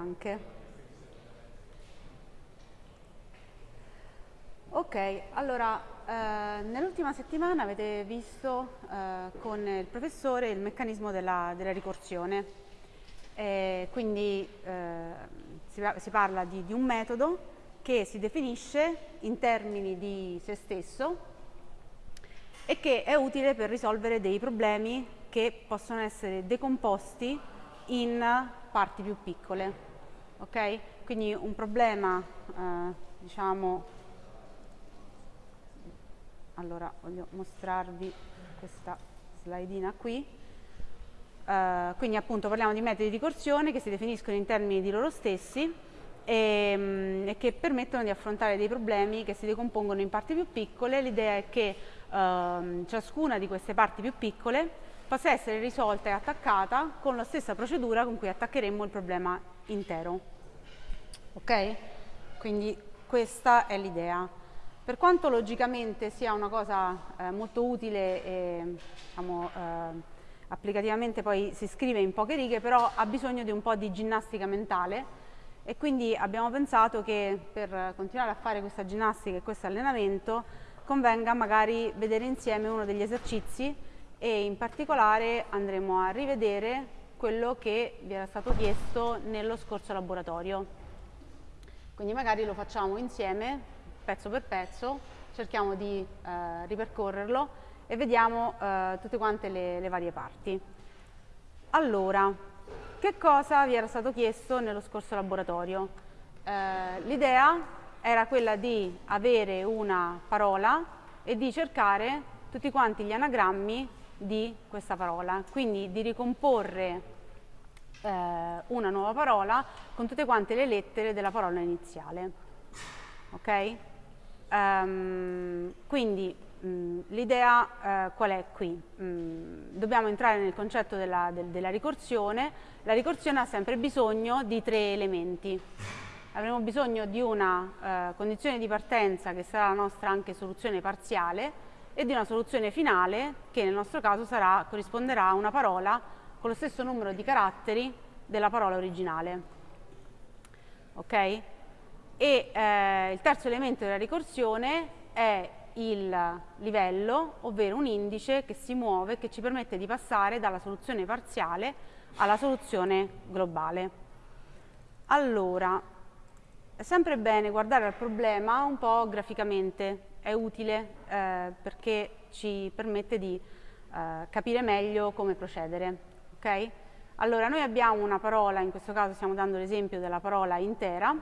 anche. Ok, allora eh, nell'ultima settimana avete visto eh, con il professore il meccanismo della, della ricorsione, eh, quindi si, si, parla di, di un metodo che si definisce in termini di se stesso e che è utile per risolvere dei problemi che possono essere decomposti in parti più piccole. Ok? Quindi un problema, eh, diciamo, allora voglio mostrarvi questa slidina qui. Uh, quindi appunto parliamo di metodi di ricorsione che si definiscono in termini di loro stessi e, um, e, che permettono di affrontare dei problemi che si decompongono in parti più piccole. L'idea è che uh, ciascuna di queste parti più piccole possa essere risolta e attaccata con la stessa procedura con cui attaccheremmo il problema intero. Ok? Quindi questa è l'idea. Per quanto logicamente sia una cosa eh, molto utile e diciamo, eh, applicativamente poi si scrive in poche righe, però ha bisogno di un po' di ginnastica mentale e quindi abbiamo pensato che per continuare a fare questa ginnastica e questo allenamento convenga magari vedere insieme uno degli esercizi e in particolare andremo a rivedere quello che vi era stato chiesto nello scorso laboratorio. Quindi magari lo facciamo insieme, pezzo per pezzo, cerchiamo di eh, ripercorrerlo e vediamo eh, tutte quante le, le varie parti. Allora, che cosa vi era stato chiesto nello scorso laboratorio? Eh, L'idea era quella di avere una parola e di cercare tutti quanti gli anagrammi di questa parola, quindi di ricomporre eh, una nuova parola con tutte quante le lettere della parola iniziale. Ok? Um, quindi l'idea eh, qual è qui? Mm, dobbiamo entrare nel concetto della, del, della ricorsione. La ricorsione ha sempre bisogno di tre elementi avremo bisogno di una eh, condizione di partenza che sarà la nostra anche soluzione parziale e di una soluzione finale che nel nostro caso sarà, corrisponderà a una parola con lo stesso numero di caratteri della parola originale. Ok? E eh, il terzo elemento della ricorsione è il livello, ovvero un indice che si muove, che ci permette di passare dalla soluzione parziale alla soluzione globale. Allora, è sempre bene guardare al problema un po' graficamente, è utile eh, perché ci permette di eh, capire meglio come procedere. Okay? Allora, noi abbiamo una parola, in questo caso stiamo dando l'esempio della parola intera,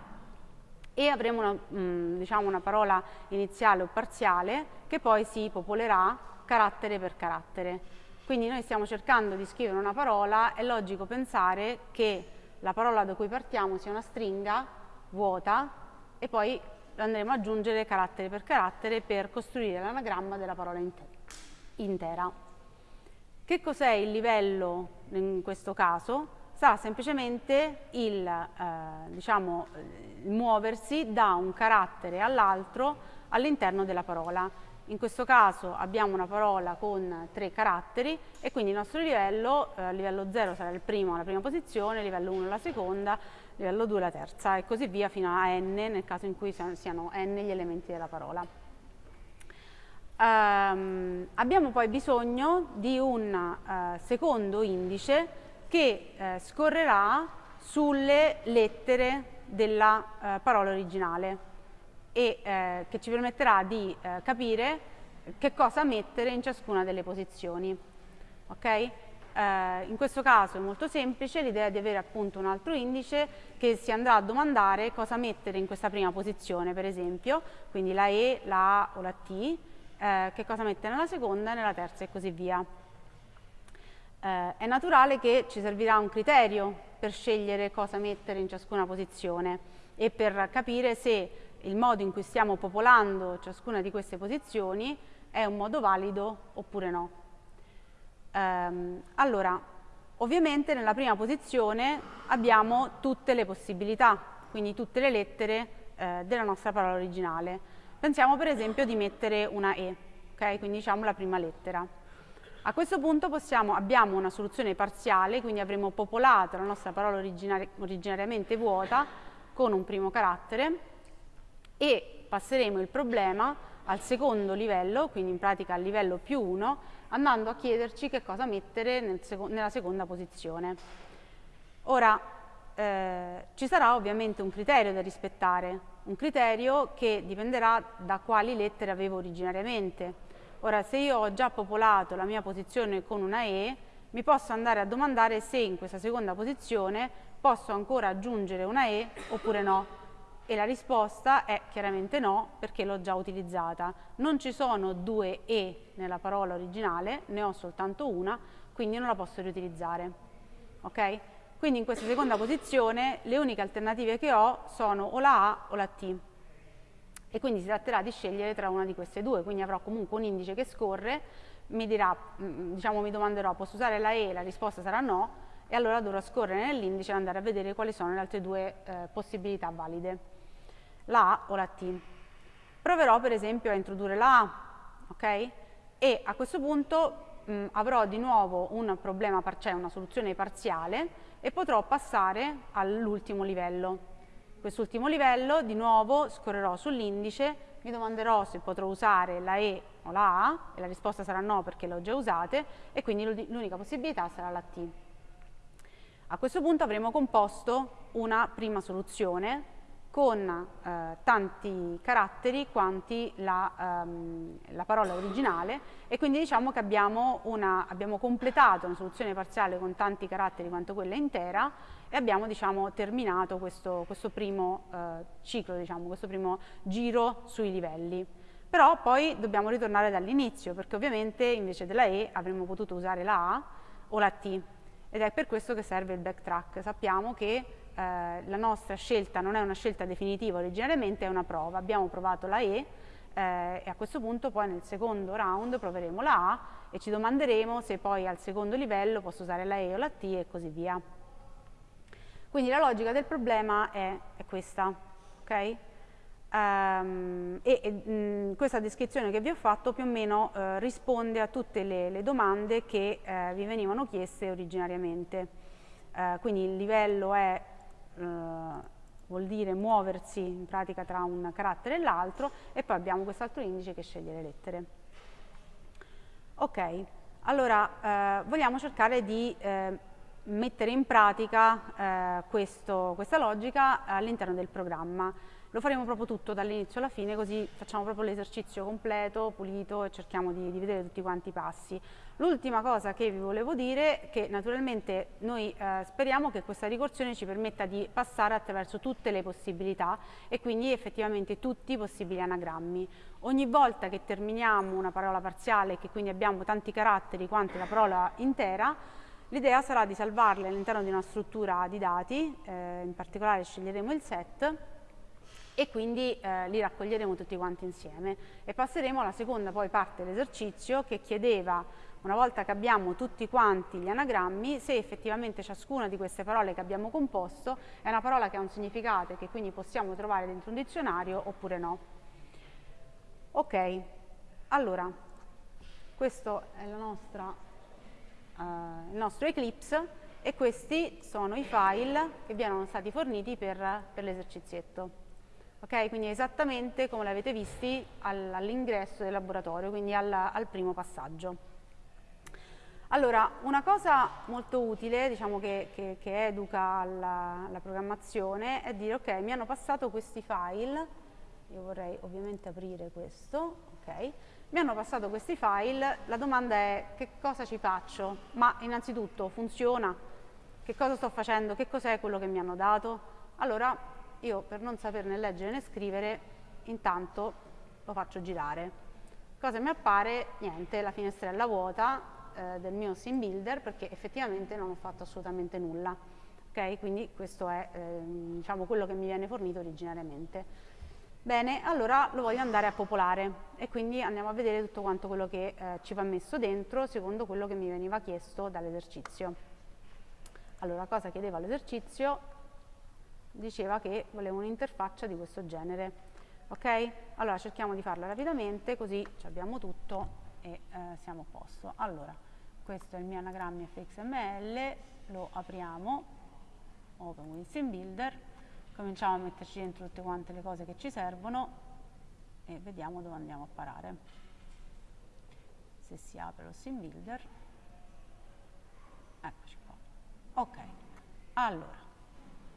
e avremo una, mh, mm, diciamo una parola iniziale o parziale che poi si popolerà carattere per carattere. Quindi noi stiamo cercando di scrivere una parola, è logico pensare che la parola da cui partiamo sia una stringa vuota e poi andremo ad aggiungere carattere per carattere per costruire l'anagramma della parola intera. Che cos'è il livello in questo caso? Sarà semplicemente il, eh, diciamo, il muoversi da un carattere all'altro all'interno della parola. In questo caso abbiamo una parola con tre caratteri e quindi il nostro livello, eh, livello 0 sarà il primo alla prima posizione, livello 1 la seconda, livello 2 la terza e così via fino a n nel caso in cui siano n gli elementi della parola. Um, abbiamo poi bisogno di un uh, secondo indice che uh, scorrerà sulle lettere della uh, parola originale e che ci permetterà di capire che cosa mettere in ciascuna delle posizioni. Okay? Eh, in questo caso è molto semplice, l'idea di avere appunto un altro indice che si andrà a domandare cosa mettere in questa prima posizione, per esempio, quindi la E, la A o la T, eh, che cosa mettere nella seconda, nella terza e così via. Eh, è naturale che ci servirà un criterio per scegliere cosa mettere in ciascuna posizione e per capire se il modo in cui stiamo popolando ciascuna di queste posizioni è un modo valido oppure no. Um, allora, ovviamente nella prima posizione abbiamo tutte le possibilità, quindi tutte le lettere eh, della nostra parola originale. Pensiamo per esempio di mettere una E, ok? Quindi diciamo la prima lettera. A questo punto possiamo, abbiamo una soluzione parziale, quindi avremo popolato la nostra parola originari originariamente vuota con un primo carattere e passeremo il problema al secondo livello, quindi in pratica al livello più 1, andando a chiederci che cosa mettere nel seco nella seconda posizione. Ora, eh, ci sarà ovviamente un criterio da rispettare, un criterio che dipenderà da quali lettere avevo originariamente. Ora, se io ho già popolato la mia posizione con una E, mi posso andare a domandare se in questa seconda posizione posso ancora aggiungere una E oppure no e la risposta è chiaramente no perché l'ho già utilizzata. Non ci sono due E nella parola originale, ne ho soltanto una, quindi non la posso riutilizzare. Ok? Quindi in questa seconda posizione le uniche alternative che ho sono o la A o la T. E quindi si tratterà di scegliere tra una di queste due, quindi avrò comunque un indice che scorre, mi dirà, mm, diciamo mi domanderò posso usare la E, la risposta sarà no, e allora dovrò scorrere nell'indice e andare a vedere quali sono le altre due eh, possibilità valide la A o la T. Proverò per esempio a introdurre la A, ok? E a questo punto mh, avrò di nuovo un problema, cioè una soluzione parziale e potrò passare all'ultimo livello. Quest'ultimo livello di nuovo scorrerò sull'indice, mi domanderò se potrò usare la E o la A e la risposta sarà no perché le ho già usate e quindi l'unica possibilità sarà la T. A questo punto avremo composto una prima soluzione con eh, tanti caratteri quanti la, ehm, la, parola originale e quindi diciamo che abbiamo, una, abbiamo, completato una soluzione parziale con tanti caratteri quanto quella intera e abbiamo diciamo, terminato questo, questo primo eh, ciclo, diciamo, questo primo giro sui livelli. Però poi dobbiamo ritornare dall'inizio perché ovviamente invece della E avremmo potuto usare la A o la T ed è per questo che serve il backtrack. Sappiamo che eh, la nostra scelta non è una scelta definitiva originariamente, è una prova. Abbiamo provato la E eh, e a questo punto poi nel secondo round proveremo la A e ci domanderemo se poi al secondo livello posso usare la E o la T e così via. Quindi la logica del problema è, è questa, ok? Um, e, e mh, questa descrizione che vi ho fatto più o meno uh, risponde a tutte le, le domande che uh, vi venivano chieste originariamente. Uh, quindi il livello è eh, vuol dire muoversi in pratica tra un carattere e l'altro e poi abbiamo quest'altro indice che sceglie le lettere. Ok, allora eh, vogliamo cercare di eh, mettere in pratica eh, questo, questa logica all'interno del programma. Lo faremo proprio tutto dall'inizio alla fine, così facciamo proprio l'esercizio completo, pulito e cerchiamo di, di, vedere tutti quanti i passi. L'ultima cosa che vi volevo dire è che naturalmente noi eh, speriamo che questa ricorsione ci permetta di passare attraverso tutte le possibilità e quindi effettivamente tutti i possibili anagrammi. Ogni volta che terminiamo una parola parziale e che quindi abbiamo tanti caratteri quanto la parola intera, l'idea sarà di salvarle all'interno di una struttura di dati, eh, in particolare sceglieremo il set, e quindi eh, li raccoglieremo tutti quanti insieme e passeremo alla seconda poi parte dell'esercizio che chiedeva una volta che abbiamo tutti quanti gli anagrammi se effettivamente ciascuna di queste parole che abbiamo composto è una parola che ha un significato e che quindi possiamo trovare dentro un dizionario oppure no. Ok, allora questo è nostra, uh, il nostro Eclipse e questi sono i file che vi erano stati forniti per, per l'esercizietto. Ok, quindi esattamente come l'avete visti all'ingresso del laboratorio, quindi al, al primo passaggio. Allora, una cosa molto utile, diciamo che, che, che educa alla, alla, programmazione, è dire ok, mi hanno passato questi file, io vorrei ovviamente aprire questo, ok, mi hanno passato questi file, la domanda è che cosa ci faccio? Ma innanzitutto funziona? Che cosa sto facendo? Che cos'è quello che mi hanno dato? Allora io per non saperne leggere né scrivere intanto lo faccio girare. Cosa mi appare? Niente, la finestrella vuota eh, del mio sim builder perché effettivamente non ho fatto assolutamente nulla. Ok, quindi questo è eh, diciamo, quello che mi viene fornito originariamente. Bene, allora lo voglio andare a popolare e quindi andiamo a vedere tutto quanto quello che eh, ci va messo dentro secondo quello che mi veniva chiesto dall'esercizio. Allora, cosa chiedeva l'esercizio? diceva che voleva un'interfaccia di questo genere. Ok? Allora cerchiamo di farla rapidamente così abbiamo tutto e eh, siamo a posto. Allora, questo è il mio anagrammi fxml, lo apriamo, open with sim builder, cominciamo a metterci dentro tutte quante le cose che ci servono e vediamo dove andiamo a parare. Se si apre lo sim builder, eccoci qua. Ok, allora,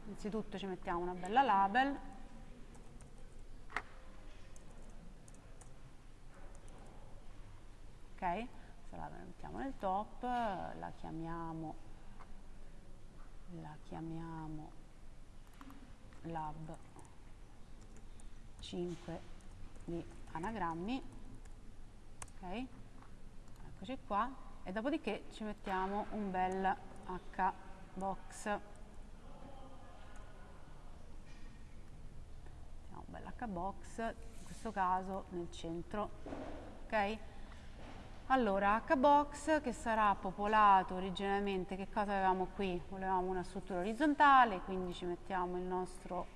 innanzitutto ci mettiamo una bella label, ok? Se la mettiamo nel top, la chiamiamo, la chiamiamo lab 5 di anagrammi, ok? Eccoci qua, e dopodiché ci mettiamo un bel H-box. Mettiamo un bel H-box, in questo caso nel centro, ok? Allora, Hbox che sarà popolato originariamente, che cosa avevamo qui? Volevamo una struttura orizzontale, quindi ci mettiamo il nostro,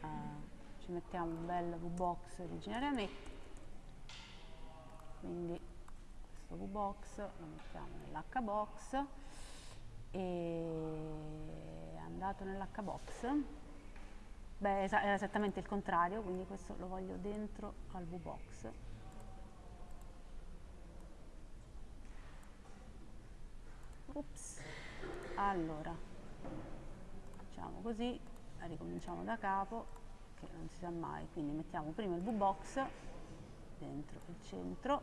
uh, ci mettiamo un bel VBox originariamente, quindi questo VBox lo mettiamo nell'Hbox e è andato nell'Hbox, beh è esattamente il contrario, quindi questo lo voglio dentro al VBox. Ups. Allora, facciamo così, ricominciamo da capo, che non si sa mai, quindi mettiamo prima il V-box dentro il centro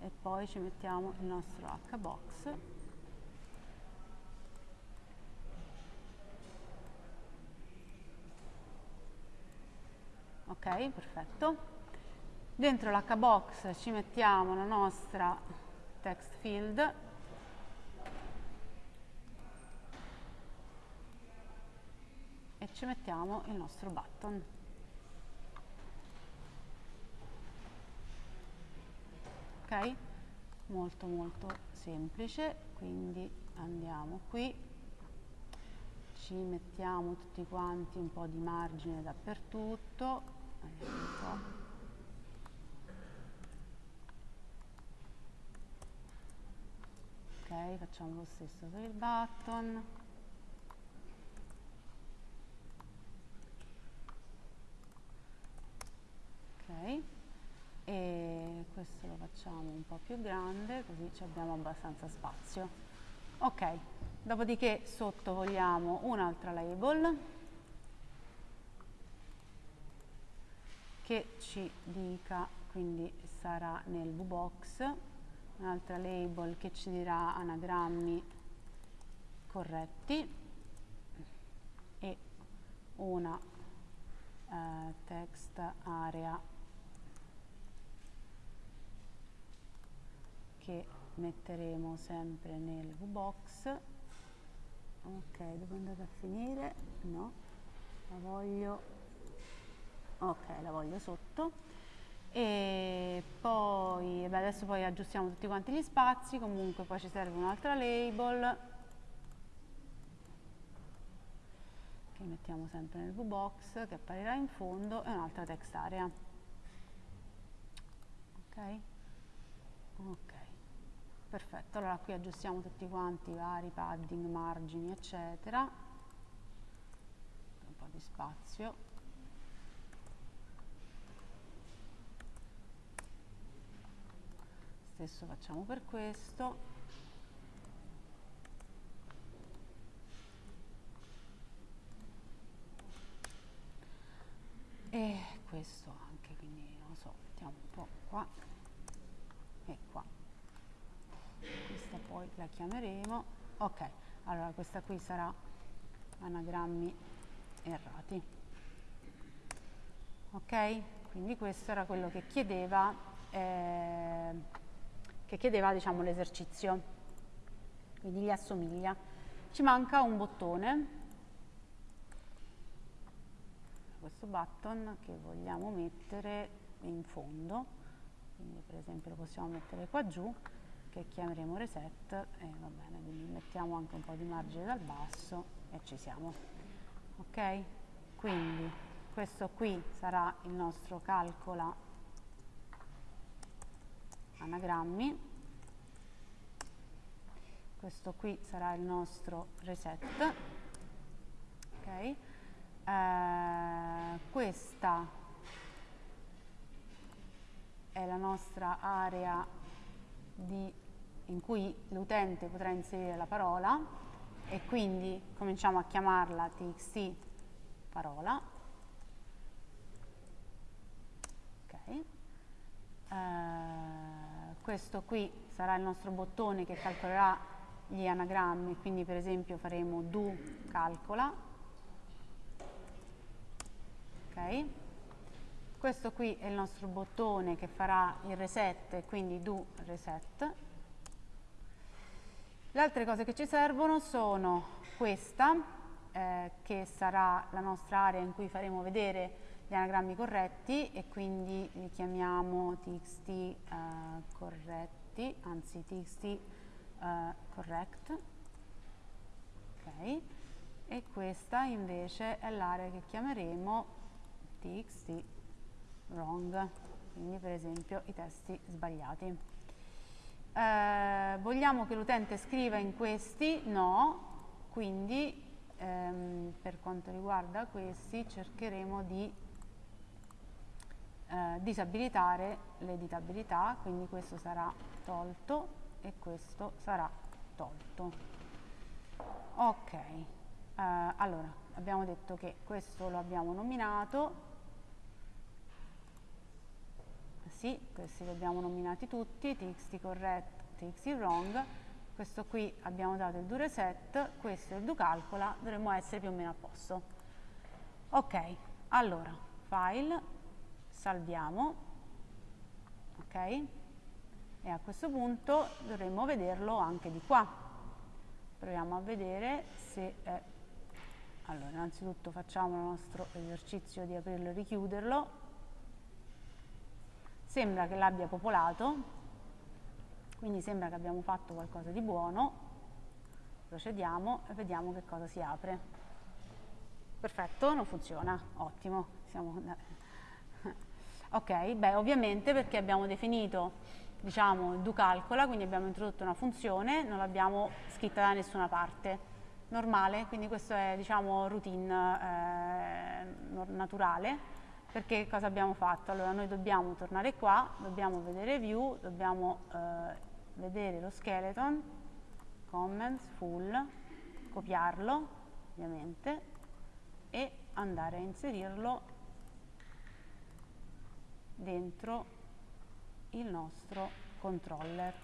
e poi ci mettiamo il nostro H-box. Ok perfetto. Dentro l'H-box ci mettiamo la nostra text field ci mettiamo il nostro button. Ok? Molto molto semplice, quindi andiamo qui, ci mettiamo tutti quanti un po' di margine dappertutto, ok, facciamo lo stesso per il button. ok e questo lo facciamo un po' più grande così abbiamo abbastanza spazio. Ok dopodiché sotto vogliamo un'altra label che ci dica quindi sarà nel VBox un'altra label che ci dirà anagrammi corretti e una eh, text area che metteremo sempre nel VBox. Ok dove è a finire? No. La voglio ok la voglio sotto. E poi beh, adesso poi aggiustiamo tutti quanti gli spazi. Comunque poi ci serve un'altra label. Che mettiamo sempre nel VBox che apparirà in fondo. E un'altra text area. Ok? Ok perfetto allora qui aggiustiamo tutti quanti i vari padding margini eccetera. Un po' di spazio. Stesso facciamo per questo. E questo anche quindi non so mettiamo un po' qua e qua poi la chiameremo. Ok allora questa qui sarà anagrammi errati. Ok quindi questo era quello che chiedeva eh, che chiedeva diciamo l'esercizio. Quindi gli assomiglia. Ci manca un bottone. Questo button che vogliamo mettere in fondo. Quindi per esempio lo possiamo mettere qua giù che chiameremo reset e va bene, quindi mettiamo anche un po' di margine dal basso e ci siamo. Ok? Quindi questo qui sarà il nostro calcola anagrammi questo qui sarà il nostro reset, ok? Eh, questa è la nostra area di, in cui l'utente potrà inserire la parola e quindi cominciamo a chiamarla txt parola. Okay. Eh, questo qui sarà il nostro bottone che calcolerà gli anagrammi, quindi per esempio faremo do calcola. Okay. Questo qui è il nostro bottone che farà il reset, quindi do reset. Le altre cose che ci servono sono questa, eh, che sarà la nostra area in cui faremo vedere gli anagrammi corretti e quindi li chiamiamo txt eh, corretti, anzi txt eh, correct. Ok. E questa invece è l'area che chiameremo txt wrong, quindi per esempio i testi sbagliati. Eh, vogliamo che l'utente scriva in questi? No, quindi ehm, per quanto riguarda questi cercheremo di eh, disabilitare l'editabilità, quindi questo sarà tolto e questo sarà tolto. Ok, eh, allora abbiamo detto che questo lo abbiamo nominato, sì, questi li abbiamo nominati tutti, txt correct, txt wrong, questo qui abbiamo dato il do reset, questo è il do calcola, dovremmo essere più o meno a posto. Ok, allora, file, salviamo, ok? E a questo punto dovremmo vederlo anche di qua. Proviamo a vedere se è... Allora, innanzitutto facciamo il nostro esercizio di aprirlo e richiuderlo sembra che l'abbia popolato, quindi sembra che abbiamo fatto qualcosa di buono, procediamo e vediamo che cosa si apre. Perfetto, non funziona, ottimo. Siamo... ok, beh ovviamente perché abbiamo definito diciamo, il do calcola, quindi abbiamo introdotto una funzione, non l'abbiamo scritta da nessuna parte. Normale, quindi questo è diciamo routine eh, naturale perché cosa abbiamo fatto? Allora noi dobbiamo tornare qua, dobbiamo vedere view, dobbiamo eh, vedere lo skeleton, comments, full, copiarlo ovviamente e andare a inserirlo dentro il nostro controller.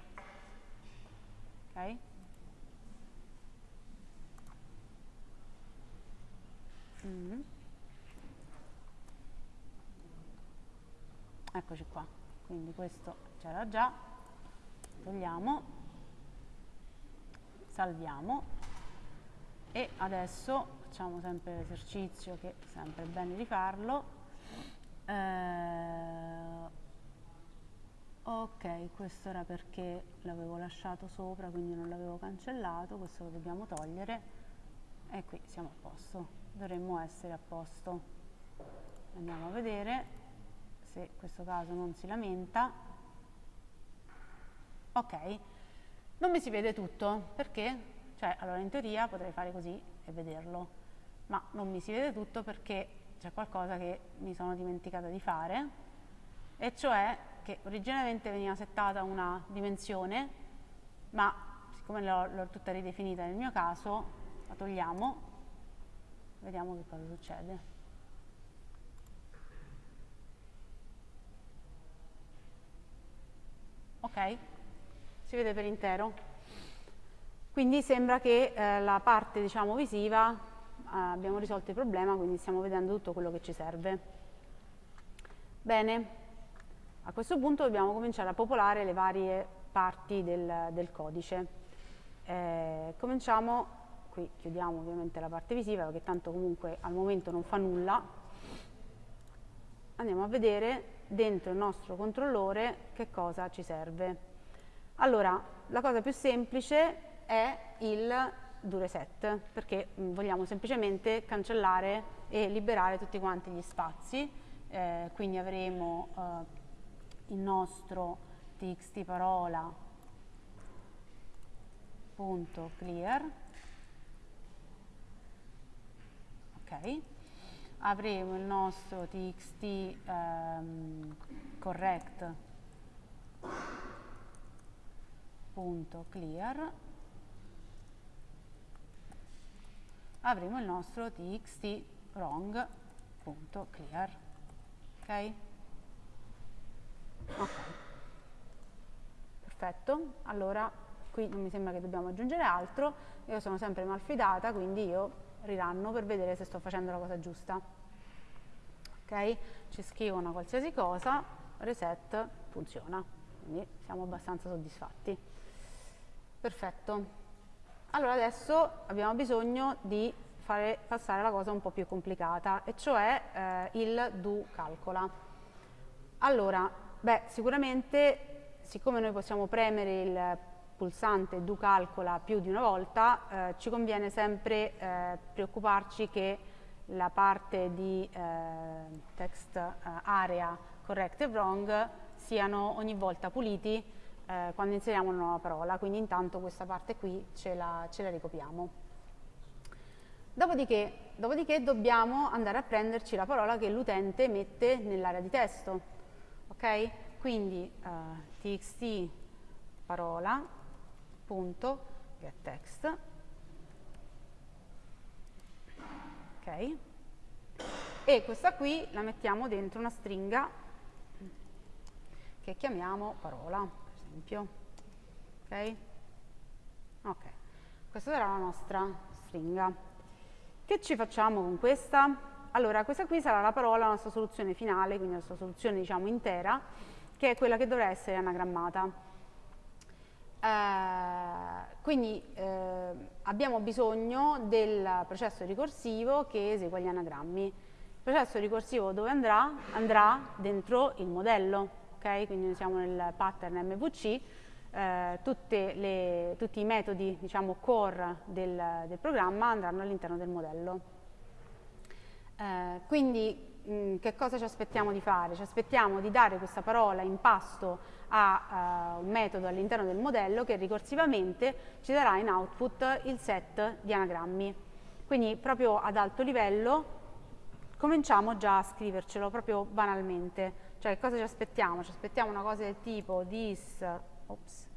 Ok? Mm -hmm. Eccoci qua. Quindi questo c'era già. Togliamo. Salviamo. E adesso facciamo sempre l'esercizio che è sempre bene rifarlo eh, ok questo era perché l'avevo lasciato sopra quindi non l'avevo cancellato. Questo lo dobbiamo togliere. E qui siamo a posto. Dovremmo essere a posto. Andiamo a vedere se questo caso non si lamenta. Ok, non mi si vede tutto, perché? Cioè, allora in teoria potrei fare così e vederlo, ma non mi si vede tutto perché c'è qualcosa che mi sono dimenticata di fare, e cioè che originariamente veniva settata una dimensione, ma siccome l'ho tutta ridefinita nel mio caso, la togliamo, vediamo che cosa succede. Ok? Si vede per intero. Quindi sembra che eh, la parte diciamo, visiva eh, abbiamo risolto il problema, quindi stiamo vedendo tutto quello che ci serve. Bene, a questo punto dobbiamo cominciare a popolare le varie parti del, del codice. Eh, cominciamo, qui chiudiamo ovviamente la parte visiva perché tanto comunque al momento non fa nulla. Andiamo a vedere dentro il nostro controllore che cosa ci serve. Allora, la cosa più semplice è il do reset, perché mm, vogliamo semplicemente cancellare e liberare tutti quanti gli spazi, eh, quindi avremo eh, il nostro txt parola wrong.clear ok avremo il nostro txt ehm, correct. Punto clear. Avremo il nostro txt wrong. Punto clear. Ok? Ok. Perfetto. Allora qui non mi sembra che dobbiamo aggiungere altro. Io sono sempre malfidata quindi io riranno per vedere se sto facendo la cosa giusta. Ok? Ci scrivo una qualsiasi cosa reset funziona. Quindi siamo abbastanza soddisfatti. Perfetto. Allora adesso abbiamo bisogno di fare passare la cosa un po' più complicata e cioè eh, il do calcola. Allora beh sicuramente siccome noi possiamo premere il pulsante do calcola più di una volta eh, ci conviene sempre eh, preoccuparci che la parte di eh, text eh, area correct e wrong siano ogni volta puliti eh, quando inseriamo una nuova parola, quindi intanto questa parte qui ce la, ce la ricopiamo. Dopodiché, dopodiché, dobbiamo andare a prenderci la parola che l'utente mette nell'area di testo. Ok? Quindi uh, txt parola punto get text. Ok? E questa qui la mettiamo dentro una stringa che chiamiamo parola, per esempio. Ok? Ok. Questa sarà la nostra stringa. Che ci facciamo con questa? Allora, questa qui sarà la parola, la nostra soluzione finale, quindi la nostra soluzione diciamo intera, che è quella che dovrà essere anagrammata. Eh, quindi eh, abbiamo bisogno del processo ricorsivo che esegua gli anagrammi. Il processo ricorsivo dove andrà? Andrà dentro il modello, ok? Quindi noi siamo nel pattern MVC, eh, le, tutti i metodi diciamo, core del, del programma andranno all'interno del modello. Eh, quindi mh, che cosa ci aspettiamo di fare? Ci aspettiamo di dare questa parola in pasto a uh, un metodo all'interno del modello che ricorsivamente ci darà in output il set di anagrammi. Quindi proprio ad alto livello cominciamo già a scrivercelo proprio banalmente. Cioè cosa ci aspettiamo? Ci aspettiamo una cosa del tipo this, ops,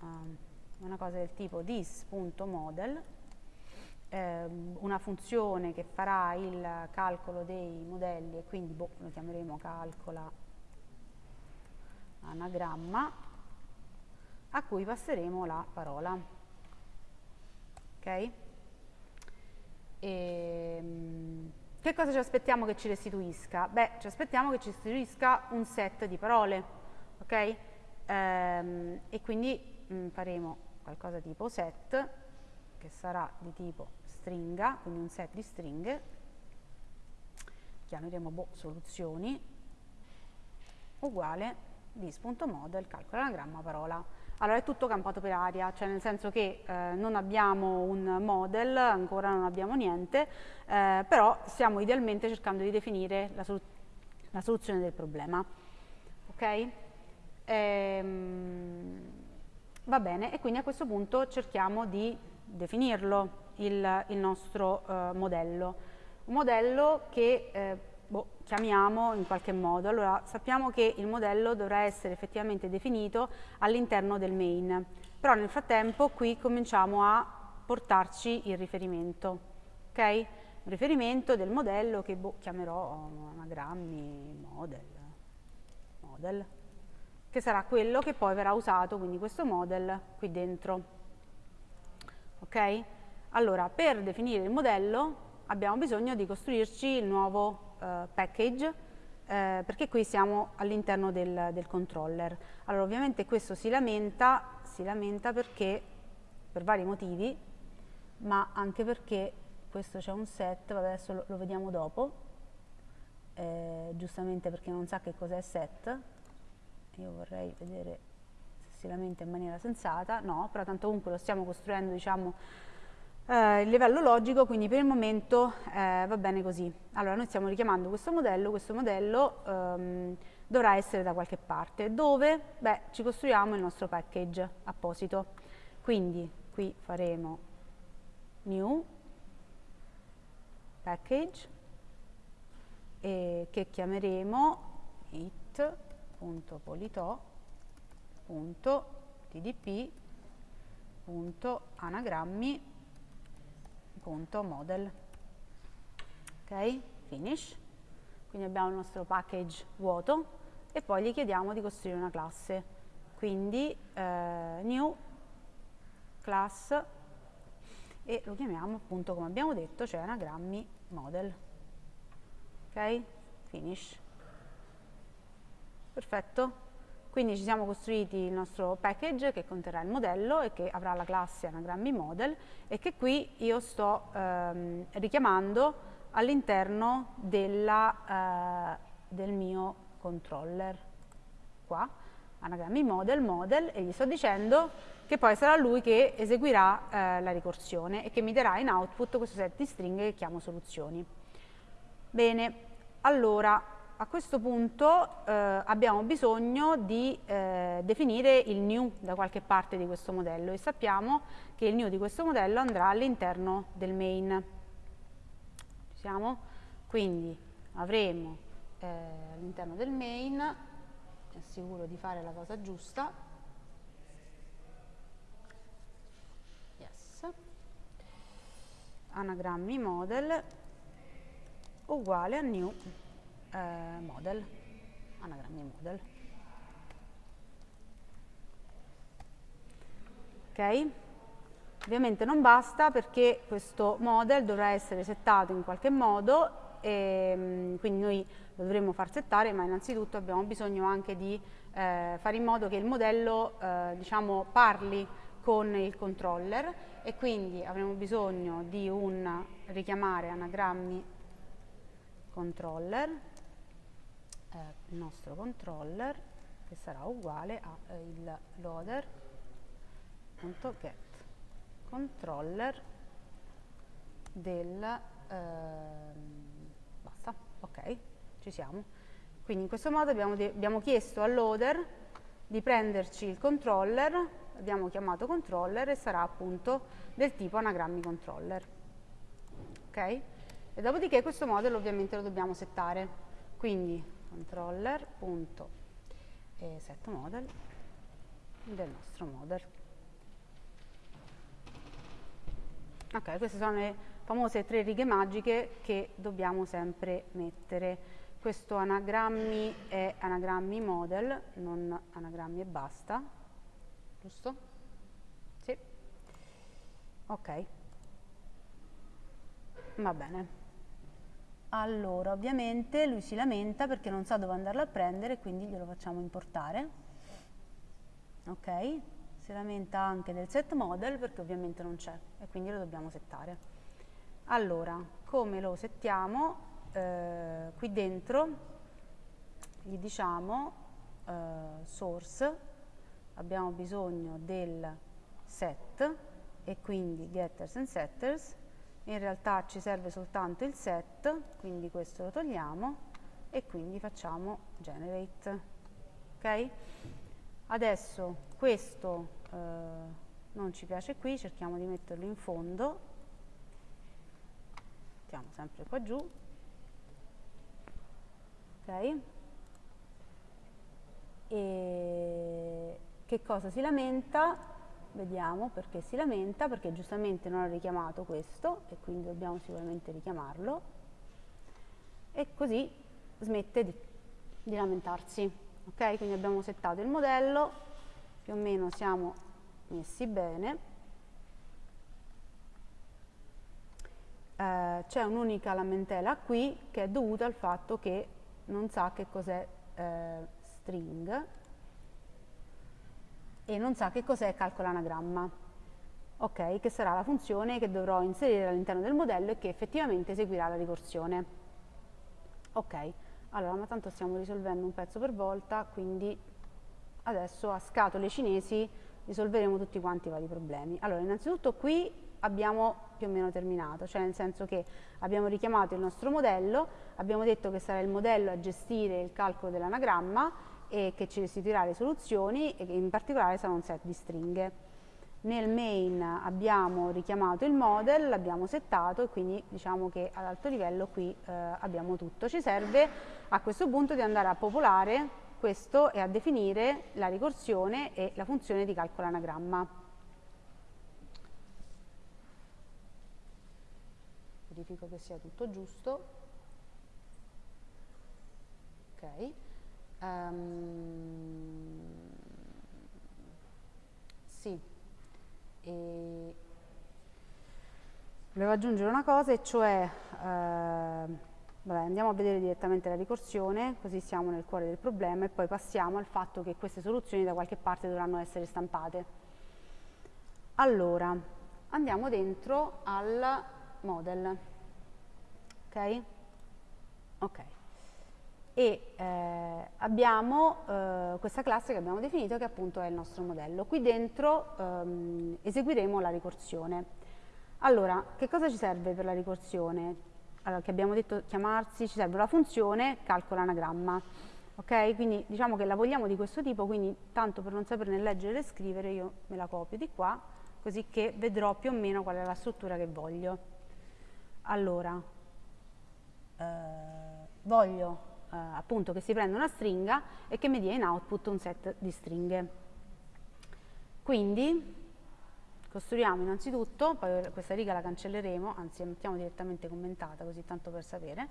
um, una cosa del tipo this.model, eh, una funzione che farà il calcolo dei modelli e quindi boh, lo chiameremo calcola anagramma a cui passeremo la parola. Ok? E, ehm, che cosa ci aspettiamo che ci restituisca? Beh, ci aspettiamo che ci restituisca un set di parole, ok? Ehm, e quindi mh, mm, faremo qualcosa tipo set, che sarà di tipo stringa, quindi un set di stringhe, chiameremo boh, soluzioni, uguale dis.model calcola anagramma parola. Allora è tutto campato per aria, cioè nel senso che eh, non abbiamo un model, ancora non abbiamo niente, eh, però stiamo idealmente cercando di definire la, sol la soluzione del problema. Ok? Ehm, va bene, e quindi a questo punto cerchiamo di definirlo il, il nostro eh, modello. Un modello che eh, boh, chiamiamo in qualche modo. Allora, sappiamo che il modello dovrà essere effettivamente definito all'interno del main, però nel frattempo qui cominciamo a portarci il riferimento, ok? Un riferimento del modello che boh, chiamerò anagrammi model, model, che sarà quello che poi verrà usato, quindi questo model qui dentro, ok? Allora, per definire il modello abbiamo bisogno di costruirci il nuovo package eh, perché qui siamo all'interno del, del, controller. Allora ovviamente questo si lamenta, si lamenta perché, per vari motivi, ma anche perché questo c'è un set, vabbè adesso lo, lo vediamo dopo, eh, giustamente perché non sa che cos'è set, io vorrei vedere se si lamenta in maniera sensata, no, però tanto comunque lo stiamo costruendo diciamo eh, il livello logico, quindi per il momento eh, va bene così. Allora noi stiamo richiamando questo modello, questo modello ehm, dovrà essere da qualche parte, dove? Beh, ci costruiamo il nostro package apposito. Quindi qui faremo new package e che chiameremo it.polito.tdp.anagrammi.model ok, finish. Quindi abbiamo il nostro package vuoto e poi gli chiediamo di costruire una classe. Quindi eh, new class e lo chiamiamo appunto come abbiamo detto cioè anagrammi model. Ok? Finish. Perfetto quindi ci siamo costruiti il nostro package che conterrà il modello e che avrà la classe anagrammi model e che qui io sto ehm, richiamando all'interno eh, del mio controller qua anagrammi model model e gli sto dicendo che poi sarà lui che eseguirà eh, la ricorsione e che mi darà in output questo set di stringhe che chiamo soluzioni. Bene, allora a questo punto eh, abbiamo bisogno di eh, definire il new da qualche parte di questo modello e sappiamo che il new di questo modello andrà all'interno del main. Ci siamo? Quindi avremo eh, all'interno del main, mi assicuro di fare la cosa giusta, anagrammi model uguale a new eh, model anagrammi model. Ok? Ovviamente non basta perché questo model dovrà essere settato in qualche modo e mm, quindi noi lo dovremo far settare ma innanzitutto abbiamo bisogno anche di eh, fare in modo che il modello eh, diciamo parli con il controller e quindi avremo bisogno di un richiamare anagrammi controller, eh, il nostro controller che sarà uguale a eh, il loader.get controller del eh, basta, ok, ci siamo. Quindi in questo modo abbiamo, abbiamo chiesto al loader di prenderci il controller abbiamo chiamato controller e sarà appunto del tipo anagrammi controller. Ok? E dopodiché questo model ovviamente lo dobbiamo settare. Quindi controller.setModel del nostro model. Ok, queste sono le famose tre righe magiche che dobbiamo sempre mettere. Questo anagrammi è anagrammi model, non anagrammi e basta giusto? Sì. Ok. Va bene. Allora, ovviamente lui si lamenta perché non sa dove andarlo a prendere, quindi glielo facciamo importare. Ok? Si lamenta anche del set model perché ovviamente non c'è e quindi lo dobbiamo settare. Allora, come lo settiamo? Eh, qui dentro gli diciamo eh, source abbiamo bisogno del set e quindi getters and setters in realtà ci serve soltanto il set quindi questo lo togliamo e quindi facciamo generate ok? Adesso questo eh, non ci piace qui cerchiamo di metterlo in fondo. Mettiamo sempre qua giù ok? E che cosa si lamenta? Vediamo perché si lamenta, perché giustamente non ha richiamato questo e quindi dobbiamo sicuramente richiamarlo e così smette di, di lamentarsi. Ok, quindi abbiamo settato il modello, più o meno siamo messi bene. Eh, C'è un'unica lamentela qui che è dovuta al fatto che non sa che cos'è eh, string e non sa che cos'è calcola anagramma, ok? Che sarà la funzione che dovrò inserire all'interno del modello e che effettivamente eseguirà la ricorsione. Ok, allora, ma tanto stiamo risolvendo un pezzo per volta, quindi adesso a scatole cinesi risolveremo tutti quanti i vari problemi. Allora, innanzitutto qui abbiamo più o meno terminato, cioè nel senso che abbiamo richiamato il nostro modello, abbiamo detto che sarà il modello a gestire il calcolo dell'anagramma e che ci restituirà le soluzioni e in particolare sarà un set di stringhe. nel main abbiamo richiamato il model, l'abbiamo settato e quindi diciamo che ad alto livello qui eh, abbiamo tutto. Ci serve a questo punto di andare a popolare questo e a definire la ricorsione e la funzione di calcolo anagramma. Verifico che sia tutto giusto. Ok. Um, sì. E volevo aggiungere una cosa, e cioè eh, Vabbè, andiamo a vedere direttamente la ricorsione, così siamo nel cuore del problema e poi passiamo al fatto che queste soluzioni da qualche parte dovranno essere stampate. Allora, andiamo dentro al model, ok? Ok. E eh, abbiamo eh, questa classe che abbiamo definito che appunto è il nostro modello. Qui dentro ehm, eseguiremo la ricorsione. Allora, che cosa ci serve per la ricorsione? allora, che abbiamo detto chiamarsi, ci serve una funzione calcola anagramma. Ok? Quindi diciamo che la vogliamo di questo tipo, quindi tanto per non saperne leggere e scrivere io me la copio di qua, così che vedrò più o meno qual è la struttura che voglio. Allora, eh, voglio appunto che si prenda una stringa e che mi dia in output un set di stringhe. Quindi Costruiamo innanzitutto, poi questa riga la cancelleremo, anzi la mettiamo direttamente commentata, così tanto per sapere.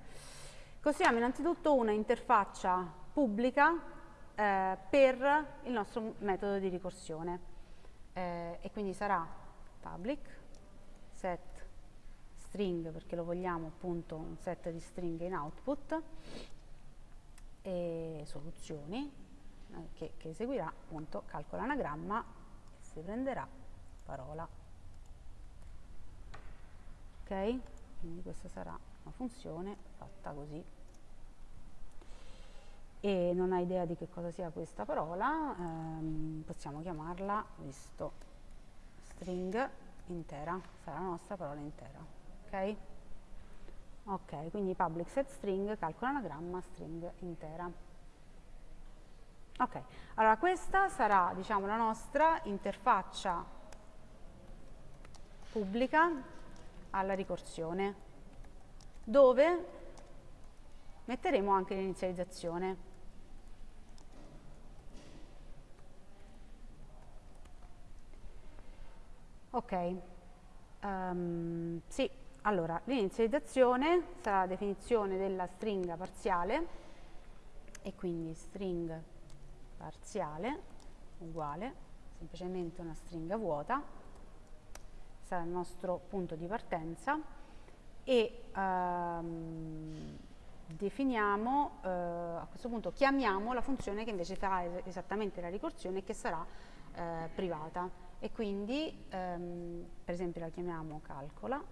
Costruiamo innanzitutto una interfaccia pubblica eh, per il nostro metodo di ricorsione eh, e quindi sarà public set string perché lo vogliamo appunto un set di stringhe in output e soluzioni eh, che, che eseguirà appunto calcola anagramma e si prenderà parola. Ok? Quindi questa sarà una funzione fatta così. E non ha idea di che cosa sia questa parola, ehm, possiamo chiamarla, visto, string intera, sarà la nostra parola intera. Ok? Ok, quindi public set string, calcola anagramma, string intera. Ok, allora questa sarà diciamo, la nostra interfaccia pubblica alla ricorsione, dove metteremo anche l'inizializzazione. Ok, um, sì, allora l'inizializzazione sarà la definizione della stringa parziale e quindi string parziale uguale semplicemente una stringa vuota sarà il nostro punto di partenza e ehm, definiamo, eh, a questo punto chiamiamo la funzione che invece farà es esattamente la ricorsione che sarà eh, privata. E quindi ehm, per esempio la chiamiamo calcola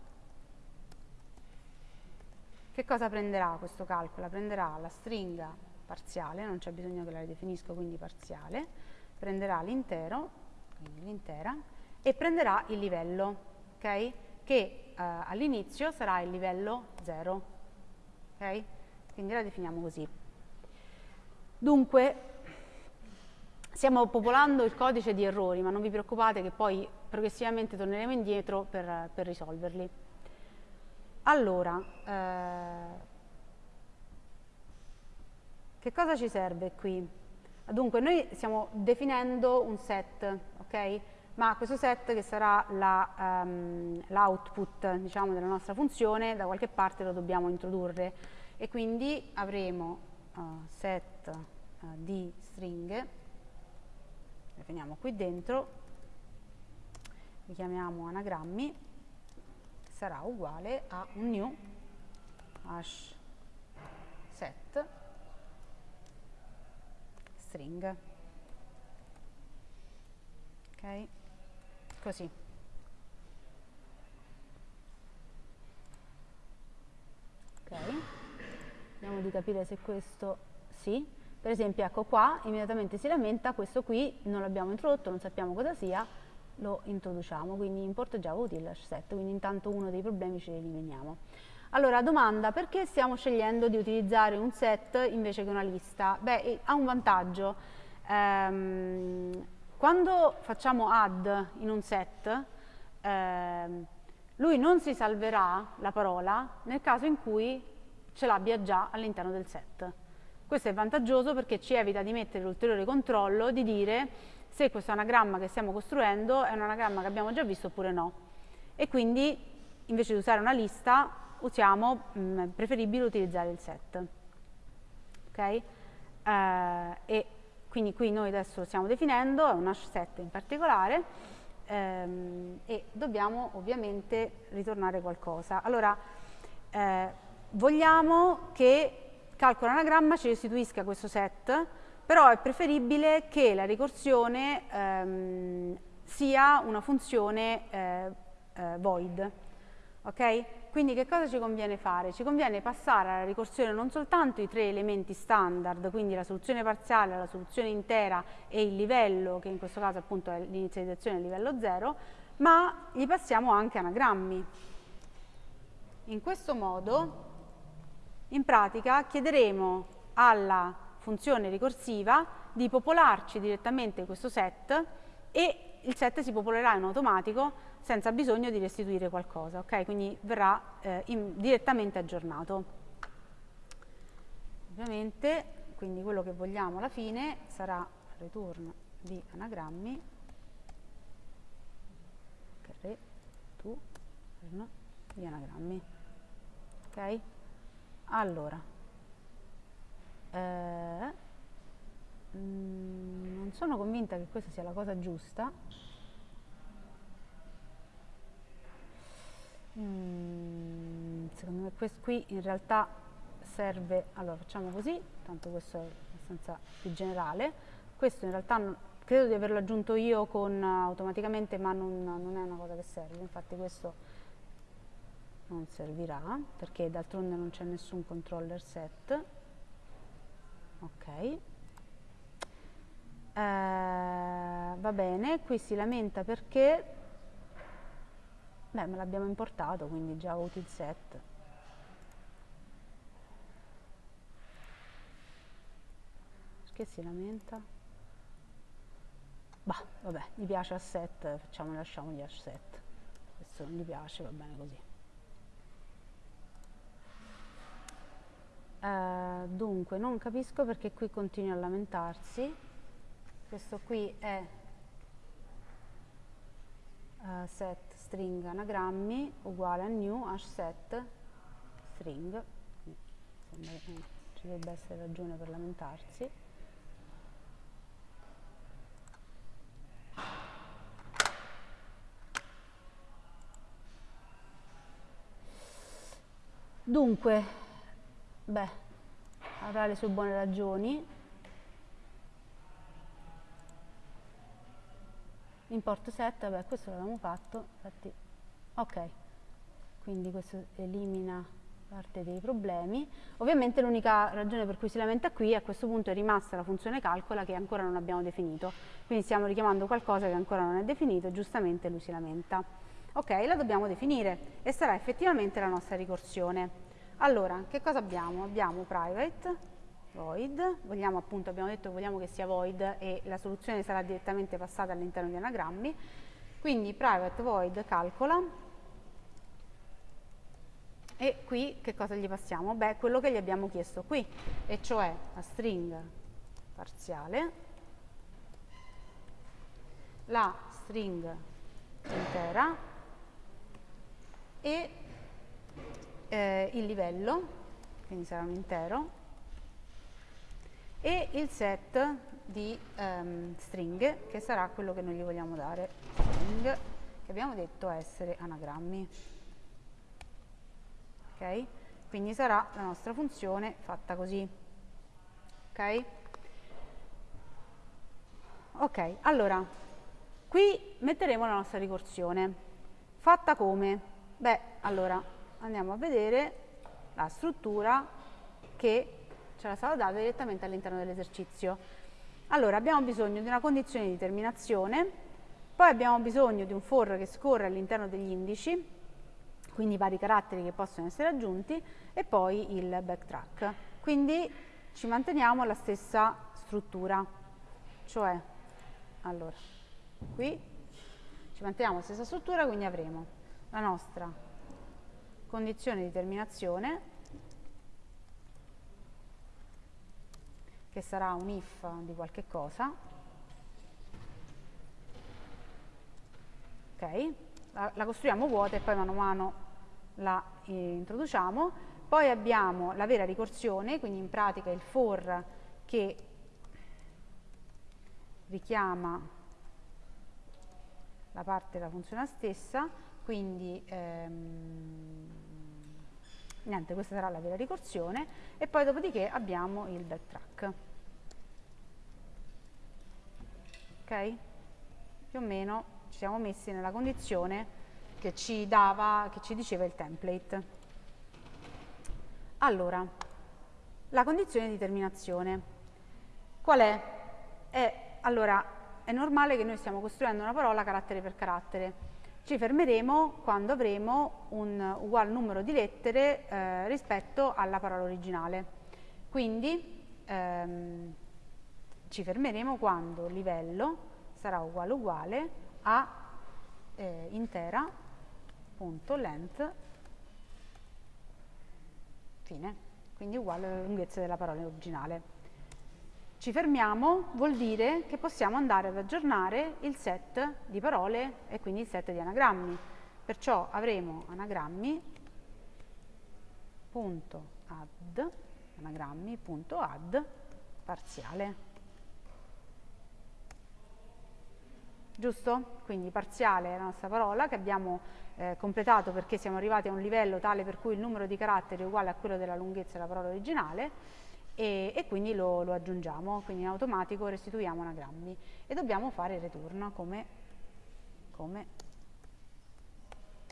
che cosa prenderà questo calcola? prenderà la stringa parziale, non c'è bisogno che la ridefinisco quindi parziale prenderà l'intero quindi l'intera e prenderà il livello okay? che eh, all'inizio sarà il livello 0. Okay? Quindi la definiamo così. Dunque, stiamo popolando il codice di errori, ma non vi preoccupate che poi progressivamente torneremo indietro per, per risolverli. Allora, eh, che cosa ci serve qui? Dunque, noi stiamo definendo un set, ok? ma questo set che sarà l'output la, um, diciamo, della nostra funzione da qualche parte lo dobbiamo introdurre e quindi avremo uh, set uh, di stringhe definiamo qui dentro li chiamiamo anagrammi sarà uguale a un new hash set string ok così. Ok, vediamo di capire se questo sì. Per esempio, ecco qua, immediatamente si lamenta, questo qui non l'abbiamo introdotto, non sappiamo cosa sia, lo introduciamo, quindi import java util set, quindi intanto uno dei problemi ce li eliminiamo. Allora, domanda, perché stiamo scegliendo di utilizzare un set invece che una lista? Beh, ha un vantaggio. Ehm, quando facciamo add in un set, eh, lui non si salverà la parola nel caso in cui ce l'abbia già all'interno del set. Questo è vantaggioso perché ci evita di mettere l'ulteriore controllo di dire se questo anagramma che stiamo costruendo è un anagramma che abbiamo già visto oppure no. E quindi invece di usare una lista usiamo, mh, mm, preferibile utilizzare il set. Okay? Eh, e quindi qui noi adesso lo stiamo definendo, è un hash set in particolare, ehm, e dobbiamo ovviamente ritornare qualcosa. Allora, eh, vogliamo che calcolo anagramma ci restituisca questo set, però è preferibile che la ricorsione ehm, sia una funzione eh, eh, void. Okay? Quindi che cosa ci conviene fare? Ci conviene passare alla ricorsione non soltanto i tre elementi standard, quindi la soluzione parziale, la soluzione intera e il livello, che in questo caso appunto è l'inizializzazione a livello 0, ma gli passiamo anche anagrammi. In questo modo, in pratica, chiederemo alla funzione ricorsiva di popolarci direttamente questo set e il set si popolerà in automatico senza bisogno di restituire qualcosa, ok? Quindi verrà eh, in, direttamente aggiornato. Ovviamente, quindi quello che vogliamo alla fine sarà return di anagrammi return di anagrammi. Ok? Allora, eh, mm, non sono convinta che questa sia la cosa giusta, Mm, secondo me questo qui in realtà serve, allora facciamo così, tanto questo è abbastanza più generale, questo in realtà non, credo di averlo aggiunto io con, automaticamente ma non, non, è una cosa che serve, infatti questo non servirà perché d'altronde non c'è nessun controller set, ok, eh, va bene, qui si lamenta perché Beh, me l'abbiamo importato, quindi già util set. Perché si lamenta? Bah, vabbè, gli piace asset, facciamo, lasciamogli asset. Questo non gli piace, va bene così. Uh, dunque, non capisco perché qui continua a lamentarsi. Questo qui è uh, set string anagrammi uguale a new hash set string sembra che ci debba essere ragione per lamentarsi dunque beh avrà le sue buone ragioni import set, vabbè questo l'abbiamo fatto, infatti, ok, quindi questo elimina parte dei problemi. Ovviamente l'unica ragione per cui si lamenta qui a questo punto è rimasta la funzione calcola che ancora non abbiamo definito, quindi stiamo richiamando qualcosa che ancora non è definito e giustamente lui si lamenta. Ok, la dobbiamo definire e sarà effettivamente la nostra ricorsione. Allora, che cosa abbiamo? Abbiamo private void, vogliamo appunto, abbiamo detto che vogliamo che sia void e la soluzione sarà direttamente passata all'interno di anagrammi, quindi private void calcola e qui che cosa gli passiamo? Beh, quello che gli abbiamo chiesto qui, e cioè la string parziale, la string intera e eh, il livello, quindi sarà un intero, e il set di um, stringhe che sarà quello che noi gli vogliamo dare. String che abbiamo detto essere anagrammi. Ok? Quindi sarà la nostra funzione fatta così. Ok? Ok allora qui metteremo la nostra ricorsione. Fatta come? Beh allora andiamo a vedere la struttura che ce la sarà data direttamente all'interno dell'esercizio. Allora, abbiamo bisogno di una condizione di terminazione, poi abbiamo bisogno di un for che scorre all'interno degli indici, quindi i vari caratteri che possono essere aggiunti, e poi il backtrack. Quindi ci manteniamo la stessa struttura, cioè allora, qui ci manteniamo la stessa struttura, quindi avremo la nostra condizione di terminazione che sarà un if di qualche cosa. Ok? La, la costruiamo vuota e poi mano a mano la eh, introduciamo. Poi abbiamo la vera ricorsione quindi in pratica il for che richiama la parte della funzione stessa, quindi ehm, niente, questa sarà la vera ricorsione e poi dopodiché abbiamo il backtrack. Ok? Più o meno ci siamo messi nella condizione che ci dava, che ci diceva il template. Allora, la condizione di terminazione. Qual è? È, allora, è normale che noi stiamo costruendo una parola carattere per carattere. Ci fermeremo quando avremo un uguale numero di lettere eh, rispetto alla parola originale. Quindi ehm, ci fermeremo quando livello sarà uguale uguale a eh, intera.length fine, quindi uguale alla lunghezza della parola originale. Ci fermiamo vuol dire che possiamo andare ad aggiornare il set di parole e quindi il set di anagrammi. Perciò avremo anagrammi.add anagrammi.add parziale. Giusto? Quindi parziale è la nostra parola che abbiamo eh, completato perché siamo arrivati a un livello tale per cui il numero di caratteri è uguale a quello della lunghezza della parola originale e, e quindi lo, lo, aggiungiamo, quindi in automatico restituiamo anagrammi e dobbiamo fare il return come, come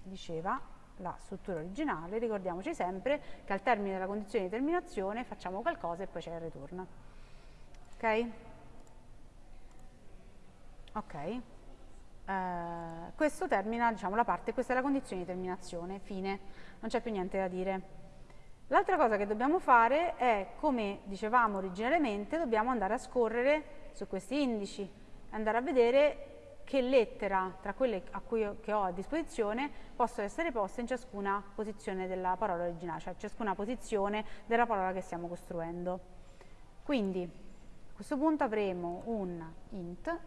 diceva la struttura originale, ricordiamoci sempre che al termine della condizione di terminazione facciamo qualcosa e poi c'è il return. Ok? Ok. Uh, questo termina diciamo, la parte, questa è la condizione di terminazione, fine, non c'è più niente da dire. L'altra cosa che dobbiamo fare è, come dicevamo originariamente, dobbiamo andare a scorrere su questi indici, andare a vedere che lettera tra quelle cui, che ho a disposizione possono essere poste in ciascuna posizione della parola originale, cioè ciascuna posizione della parola che stiamo costruendo. Quindi a questo punto avremo un int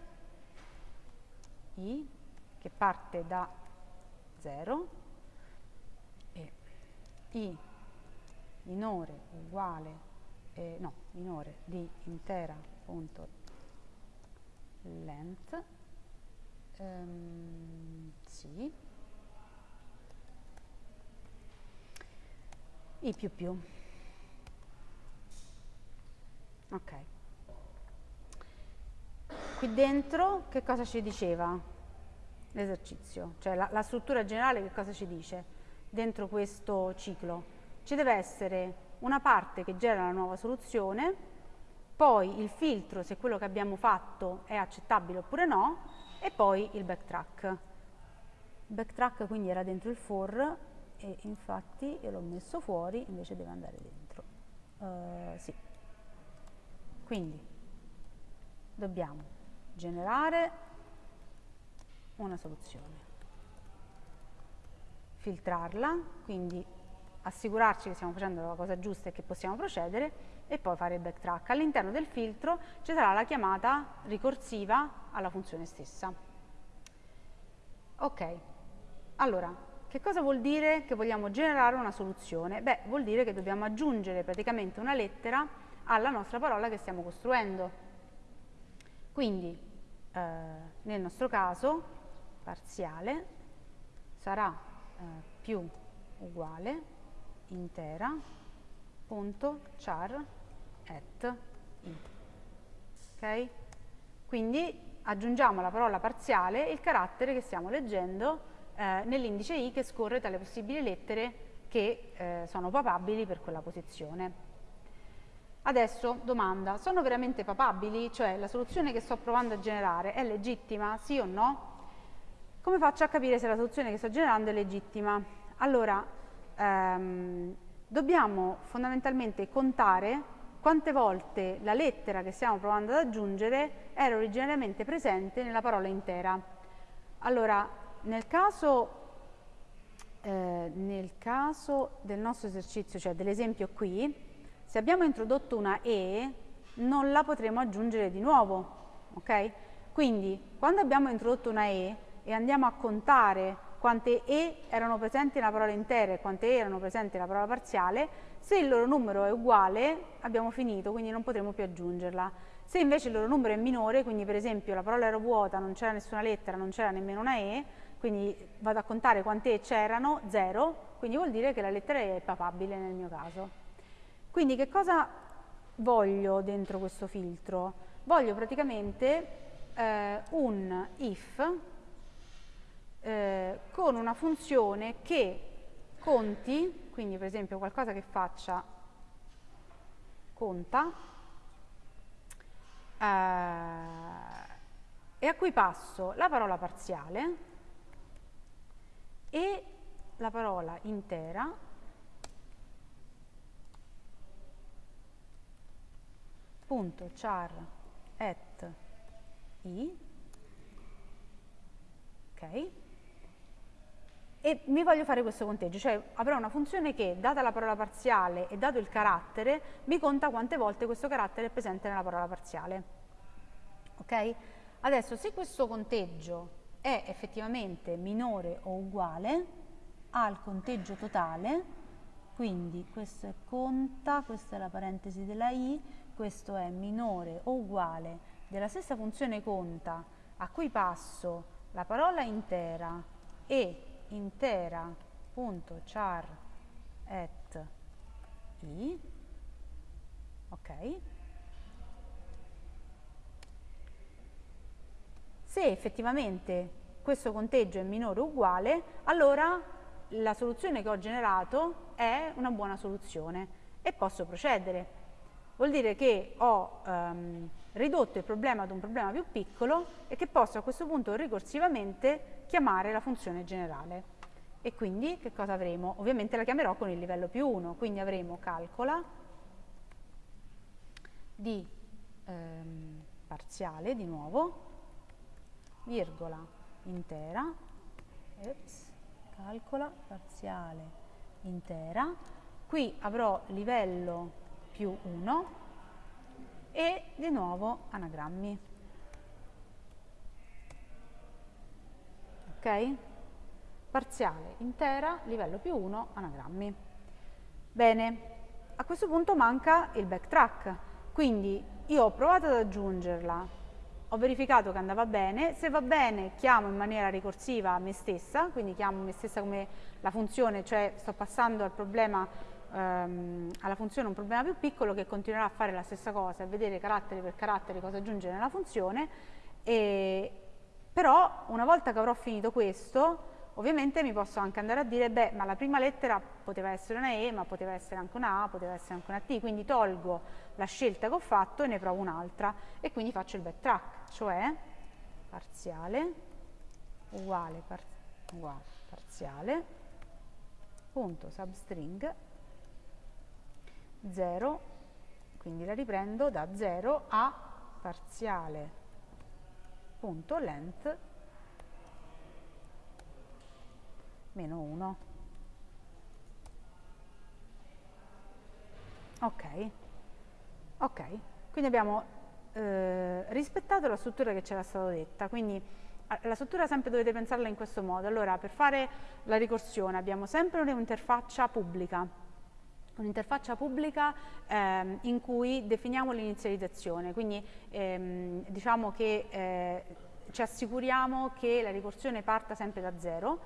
i che parte da 0 e i minore uguale, eh, no, minore di intera punto length, ehm, sì, i più più. Ok. Qui dentro che cosa ci diceva l'esercizio? Cioè la, la struttura generale che cosa ci dice dentro questo ciclo? Ci deve essere una parte che genera la nuova soluzione, poi il filtro se quello che abbiamo fatto è accettabile oppure no, e poi il backtrack. Backtrack quindi era dentro il for e infatti io l'ho messo fuori, invece deve andare dentro. Uh, sì. Quindi dobbiamo generare una soluzione, filtrarla, quindi assicurarci che stiamo facendo la cosa giusta e che possiamo procedere e poi fare il backtrack. All'interno del filtro ci sarà la chiamata ricorsiva alla funzione stessa. Ok, allora, che cosa vuol dire che vogliamo generare una soluzione? Beh, vuol dire che dobbiamo aggiungere praticamente una lettera alla nostra parola che stiamo costruendo. Quindi, eh, nel nostro caso, parziale sarà eh, più uguale intera at i. Ok? Quindi aggiungiamo alla parola parziale il carattere che stiamo leggendo eh, nell'indice i che scorre tra le possibili lettere che eh, sono papabili per quella posizione. Adesso, domanda, sono veramente papabili? Cioè, la soluzione che sto provando a generare è legittima? Sì o no? Come faccio a capire se la soluzione che sto generando è legittima? Allora, ehm, dobbiamo fondamentalmente contare quante volte la lettera che stiamo provando ad aggiungere era originariamente presente nella parola intera. Allora, nel caso, eh, nel caso del nostro esercizio, cioè dell'esempio qui, se abbiamo introdotto una E, non la potremo aggiungere di nuovo, ok? Quindi, quando abbiamo introdotto una E e andiamo a contare quante E erano presenti nella parola intera e quante E erano presenti nella parola parziale, se il loro numero è uguale abbiamo finito, quindi non potremo più aggiungerla. Se invece il loro numero è minore, quindi per esempio la parola era vuota, non c'era nessuna lettera, non c'era nemmeno una E, quindi vado a contare quante E c'erano, 0, quindi vuol dire che la lettera E è papabile nel mio caso. Quindi che cosa voglio dentro questo filtro? Voglio praticamente eh, un if eh, con una funzione che conti, quindi per esempio qualcosa che faccia conta, eh, e a cui passo la parola parziale e la parola intera punto char at i ok e mi voglio fare questo conteggio, cioè avrò una funzione che, data la parola parziale e dato il carattere, mi conta quante volte questo carattere è presente nella parola parziale. Ok? Adesso, se questo conteggio è effettivamente minore o uguale al conteggio totale, quindi questo è conta, questa è la parentesi della i, questo è minore o uguale della stessa funzione conta a cui passo la parola intera e intera.char at i, ok? Se effettivamente questo conteggio è minore o uguale, allora la soluzione che ho generato è una buona soluzione e posso procedere. Vuol dire che ho um, ridotto il problema ad un problema più piccolo e che posso a questo punto ricorsivamente chiamare la funzione generale. E quindi che cosa avremo? Ovviamente la chiamerò con il livello più 1, quindi avremo calcola di ehm, parziale di nuovo, virgola intera, Eps, calcola parziale intera, qui avrò livello più 1 e di nuovo anagrammi. Ok? Parziale, intera, livello più 1, anagrammi. Bene, a questo punto manca il backtrack, quindi io ho provato ad aggiungerla, ho verificato che andava bene, se va bene chiamo in maniera ricorsiva me stessa, quindi chiamo me stessa come la funzione, cioè sto passando al problema, ehm, alla funzione un problema più piccolo che continuerà a fare la stessa cosa, a vedere carattere per carattere cosa aggiungere nella funzione e, però una volta che avrò finito questo, ovviamente mi posso anche andare a dire, beh, ma la prima lettera poteva essere una E, ma poteva essere anche una A, poteva essere anche una T, quindi tolgo la scelta che ho fatto e ne provo un'altra. E quindi faccio il backtrack, cioè parziale uguale, par uguale parziale punto substring 0, quindi la riprendo da 0 a parziale punto length meno 1 ok. Ok. Quindi abbiamo eh, rispettato la struttura che ci era stata detta. Quindi la struttura sempre dovete pensarla in questo modo. Allora per fare la ricorsione abbiamo sempre un'interfaccia pubblica un'interfaccia pubblica ehm, in cui definiamo l'inizializzazione, quindi ehm, diciamo che eh, ci assicuriamo che la ricorsione parta sempre da zero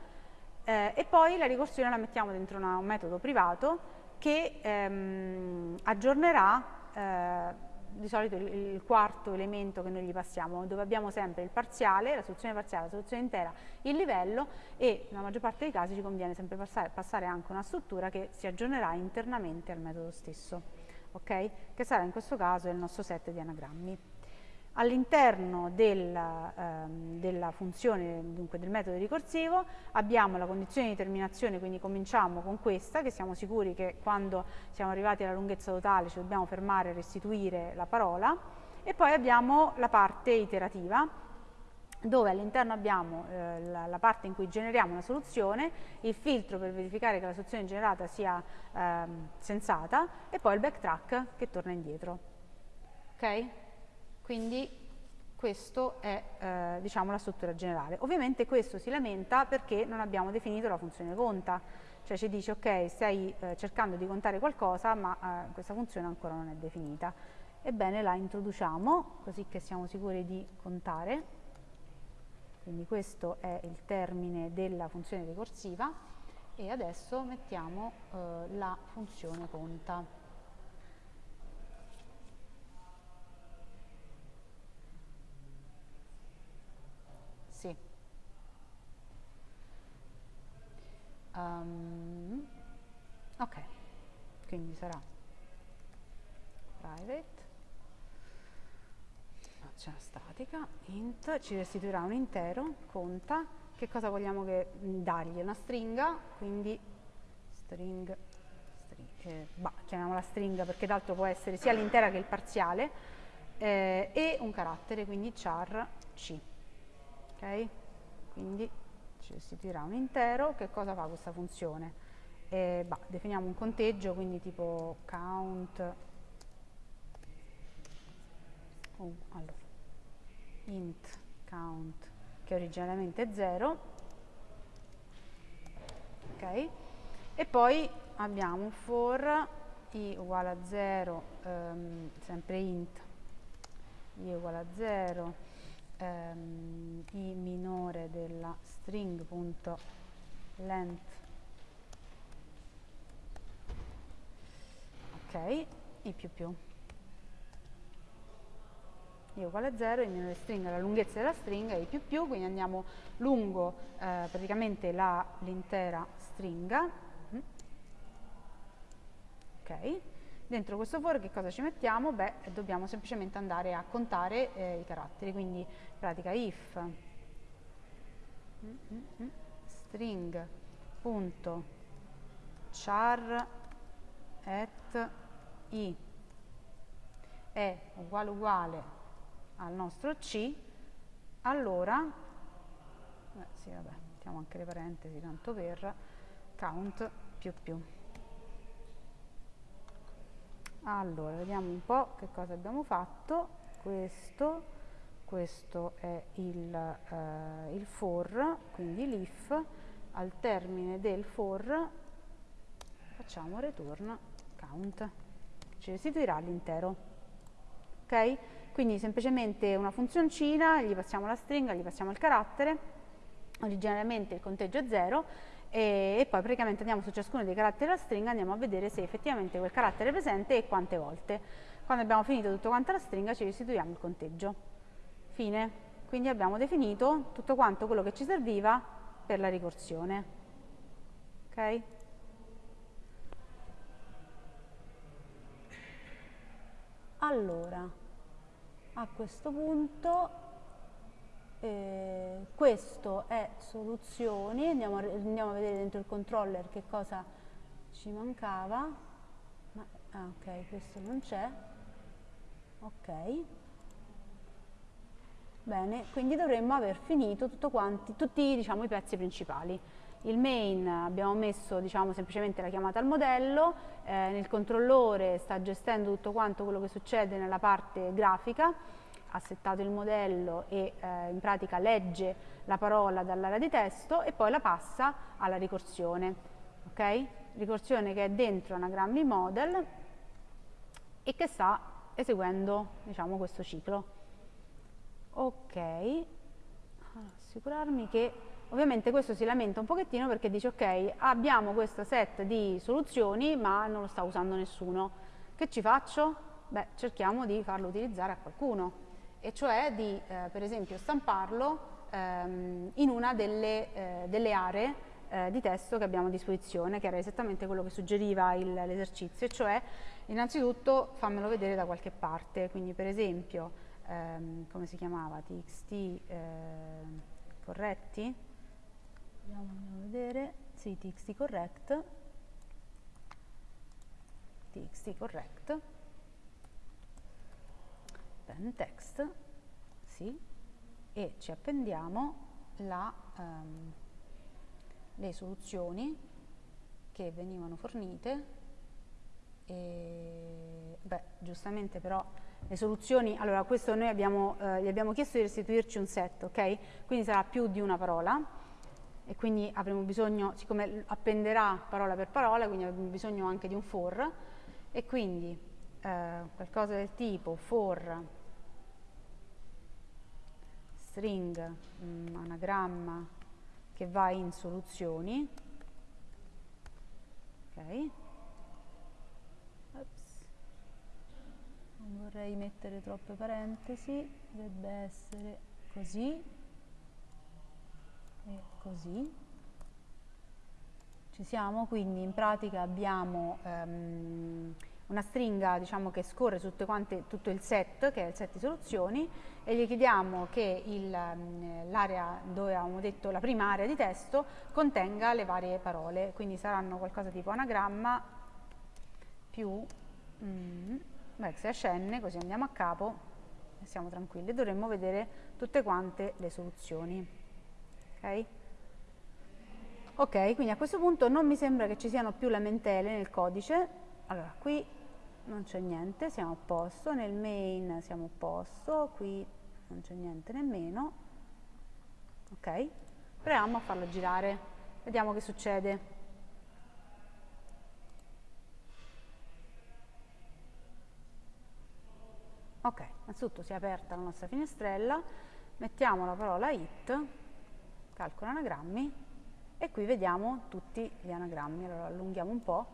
eh, e poi la ricorsione la mettiamo dentro una, un metodo privato che ehm, aggiornerà eh, di solito il, il, quarto elemento che noi gli passiamo, dove abbiamo sempre il parziale, la soluzione parziale, la soluzione intera, il livello e nella maggior parte dei casi ci conviene sempre passare, passare anche una struttura che si aggiornerà internamente al metodo stesso, ok? Che sarà in questo caso il nostro set di anagrammi. All'interno della, ehm, della, funzione, dunque del metodo ricorsivo, abbiamo la condizione di terminazione, quindi cominciamo con questa, che siamo sicuri che quando siamo arrivati alla lunghezza totale ci dobbiamo fermare e restituire la parola, e poi abbiamo la parte iterativa, dove all'interno abbiamo eh, la, la, parte in cui generiamo una soluzione, il filtro per verificare che la soluzione generata sia eh, sensata e poi il backtrack che torna indietro. Ok? Quindi questa è eh, diciamo, la struttura generale. Ovviamente questo si lamenta perché non abbiamo definito la funzione conta, cioè ci dice ok stai eh, cercando di contare qualcosa ma eh, questa funzione ancora non è definita. Ebbene la introduciamo così che siamo sicuri di contare, quindi questo è il termine della funzione ricorsiva e adesso mettiamo eh, la funzione conta. Sì. Um, ok, quindi sarà private, faccia statica, int, ci restituirà un intero, conta, che cosa vogliamo che, dargli? Una stringa, quindi string, string eh, bah, chiamiamola stringa perché d'altro può essere sia l'intera che il parziale, eh, e un carattere, quindi char c ok? Quindi ci restituirà un intero, che cosa fa questa funzione? Eh, bah, definiamo un conteggio, quindi tipo count, oh, allora, int count, che originariamente è 0, ok? E poi abbiamo for i uguale a 0, ehm, sempre int, i uguale a 0, ehm, string.length ok, i più più i uguale a 0, i minore stringa la lunghezza della stringa, i più più, quindi andiamo lungo eh, praticamente l'intera stringa. Mm. Ok, Dentro questo for che cosa ci mettiamo? Beh, dobbiamo semplicemente andare a contare eh, i caratteri, quindi pratica if. String punto char at i è uguale uguale al nostro c, allora, beh, sì, vabbè, mettiamo anche le parentesi tanto per count più più. Allora, vediamo un po' che cosa abbiamo fatto. Questo, questo è il, eh, il for, quindi l'if. Al termine del for facciamo return count, ci restituirà l'intero. Ok? Quindi semplicemente una funzioncina, gli passiamo la stringa, gli passiamo il carattere, originariamente il conteggio è 0 e, e, poi praticamente andiamo su ciascuno dei caratteri della stringa andiamo a vedere se effettivamente quel carattere è presente e quante volte. Quando abbiamo finito tutto quanto la stringa ci restituiamo il conteggio. Fine. Quindi abbiamo definito tutto quanto quello che ci serviva per la ricorsione. Ok? Allora, a questo punto eh, questo è soluzioni, andiamo a, andiamo a, vedere dentro il controller che cosa ci mancava, Ma, ah, ok, questo non c'è, ok, bene, quindi dovremmo aver finito quanti, tutti diciamo, i pezzi principali. Il main abbiamo messo diciamo, semplicemente la chiamata al modello, eh, nel controllore sta gestendo tutto quanto quello che succede nella parte grafica, ha settato il modello e eh, in pratica legge la parola dall'area di testo e poi la passa alla ricorsione. Okay? Ricorsione che è dentro anagrammi model e che sta eseguendo diciamo, questo ciclo. Ok, assicurarmi che ovviamente questo si lamenta un pochettino perché dice ok abbiamo questo set di soluzioni ma non lo sta usando nessuno. Che ci faccio? Beh, cerchiamo di farlo utilizzare a qualcuno e cioè di eh, per esempio stamparlo ehm, in una delle, eh, delle aree eh, di testo che abbiamo a disposizione, che era esattamente quello che suggeriva l'esercizio, cioè innanzitutto fammelo vedere da qualche parte, quindi per esempio ehm, come si chiamava, txt eh, corretti, andiamo, andiamo a vedere, sì, txt correct, txt correct, pen text, sì, e ci appendiamo la, um, le soluzioni che venivano fornite. E beh, giustamente però le soluzioni, allora questo noi abbiamo, eh, gli abbiamo chiesto di restituirci un set, ok? Quindi sarà più di una parola. E quindi avremo bisogno, siccome appenderà parola per parola, quindi avremo bisogno anche di un for. E quindi eh, qualcosa del tipo for string um, anagramma che va in soluzioni ok Ops. Non vorrei mettere troppe parentesi dovrebbe essere così e così. Ci siamo quindi in pratica abbiamo um, una stringa diciamo, che scorre quante, tutto il set, che è il set di soluzioni, e gli chiediamo che mm, l'area dove avevamo detto la prima area di testo contenga le varie parole, quindi saranno qualcosa tipo anagramma più mm, backslash n, così andiamo a capo e siamo tranquilli, dovremmo vedere tutte quante le soluzioni. Ok? Ok, quindi a questo punto non mi sembra che ci siano più lamentele nel codice. Allora, qui non c'è niente, siamo a posto, nel main siamo a posto, qui non c'è niente nemmeno. Ok, proviamo a farlo girare, vediamo che succede. Ok, innanzitutto si è aperta la nostra finestrella, mettiamo la parola it, calcola anagrammi, e qui vediamo tutti gli anagrammi, allora allunghiamo un po'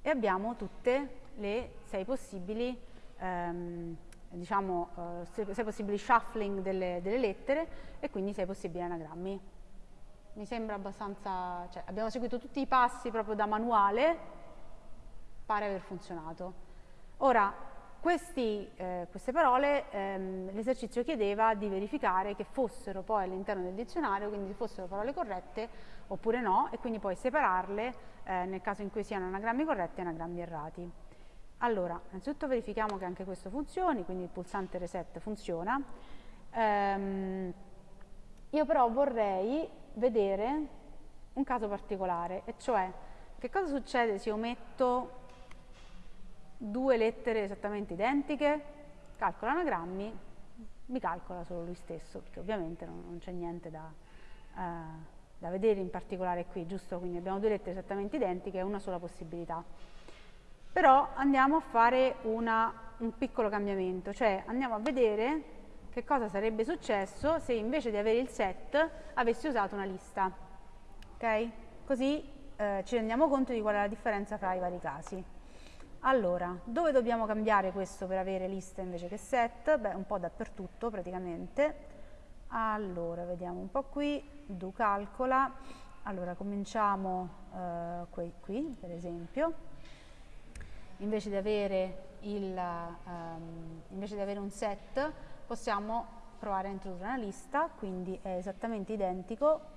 e abbiamo tutte le sei possibili ehm, diciamo, uh, sei possibili shuffling delle, delle, lettere e quindi sei possibili anagrammi. Mi sembra abbastanza, cioè abbiamo seguito tutti i passi proprio da manuale, pare aver funzionato. Ora, questi, eh, queste parole ehm, l'esercizio chiedeva di verificare che fossero poi all'interno del dizionario, quindi fossero parole corrette oppure no, e quindi poi separarle eh, nel caso in cui siano anagrammi corretti e anagrammi errati. Allora, innanzitutto verifichiamo che anche questo funzioni, quindi il pulsante reset funziona. Ehm, io però vorrei vedere un caso particolare, e cioè che cosa succede se io metto due lettere esattamente identiche, calcola anagrammi, mi calcola solo lui stesso, perché ovviamente non, non c'è niente da, uh, da, vedere in particolare qui, giusto? Quindi abbiamo due lettere esattamente identiche e una sola possibilità. Però andiamo a fare una, un piccolo cambiamento, cioè andiamo a vedere che cosa sarebbe successo se invece di avere il set avessi usato una lista. Ok? Così eh, ci rendiamo conto di qual è la differenza fra i vari casi. Allora, dove dobbiamo cambiare questo per avere lista invece che set? Beh, un po' dappertutto praticamente. Allora, vediamo un po' qui, do calcola. Allora, cominciamo eh, qui, qui, per esempio. Invece di, avere il, um, invece di avere un set, possiamo provare a introdurre una lista, quindi è esattamente identico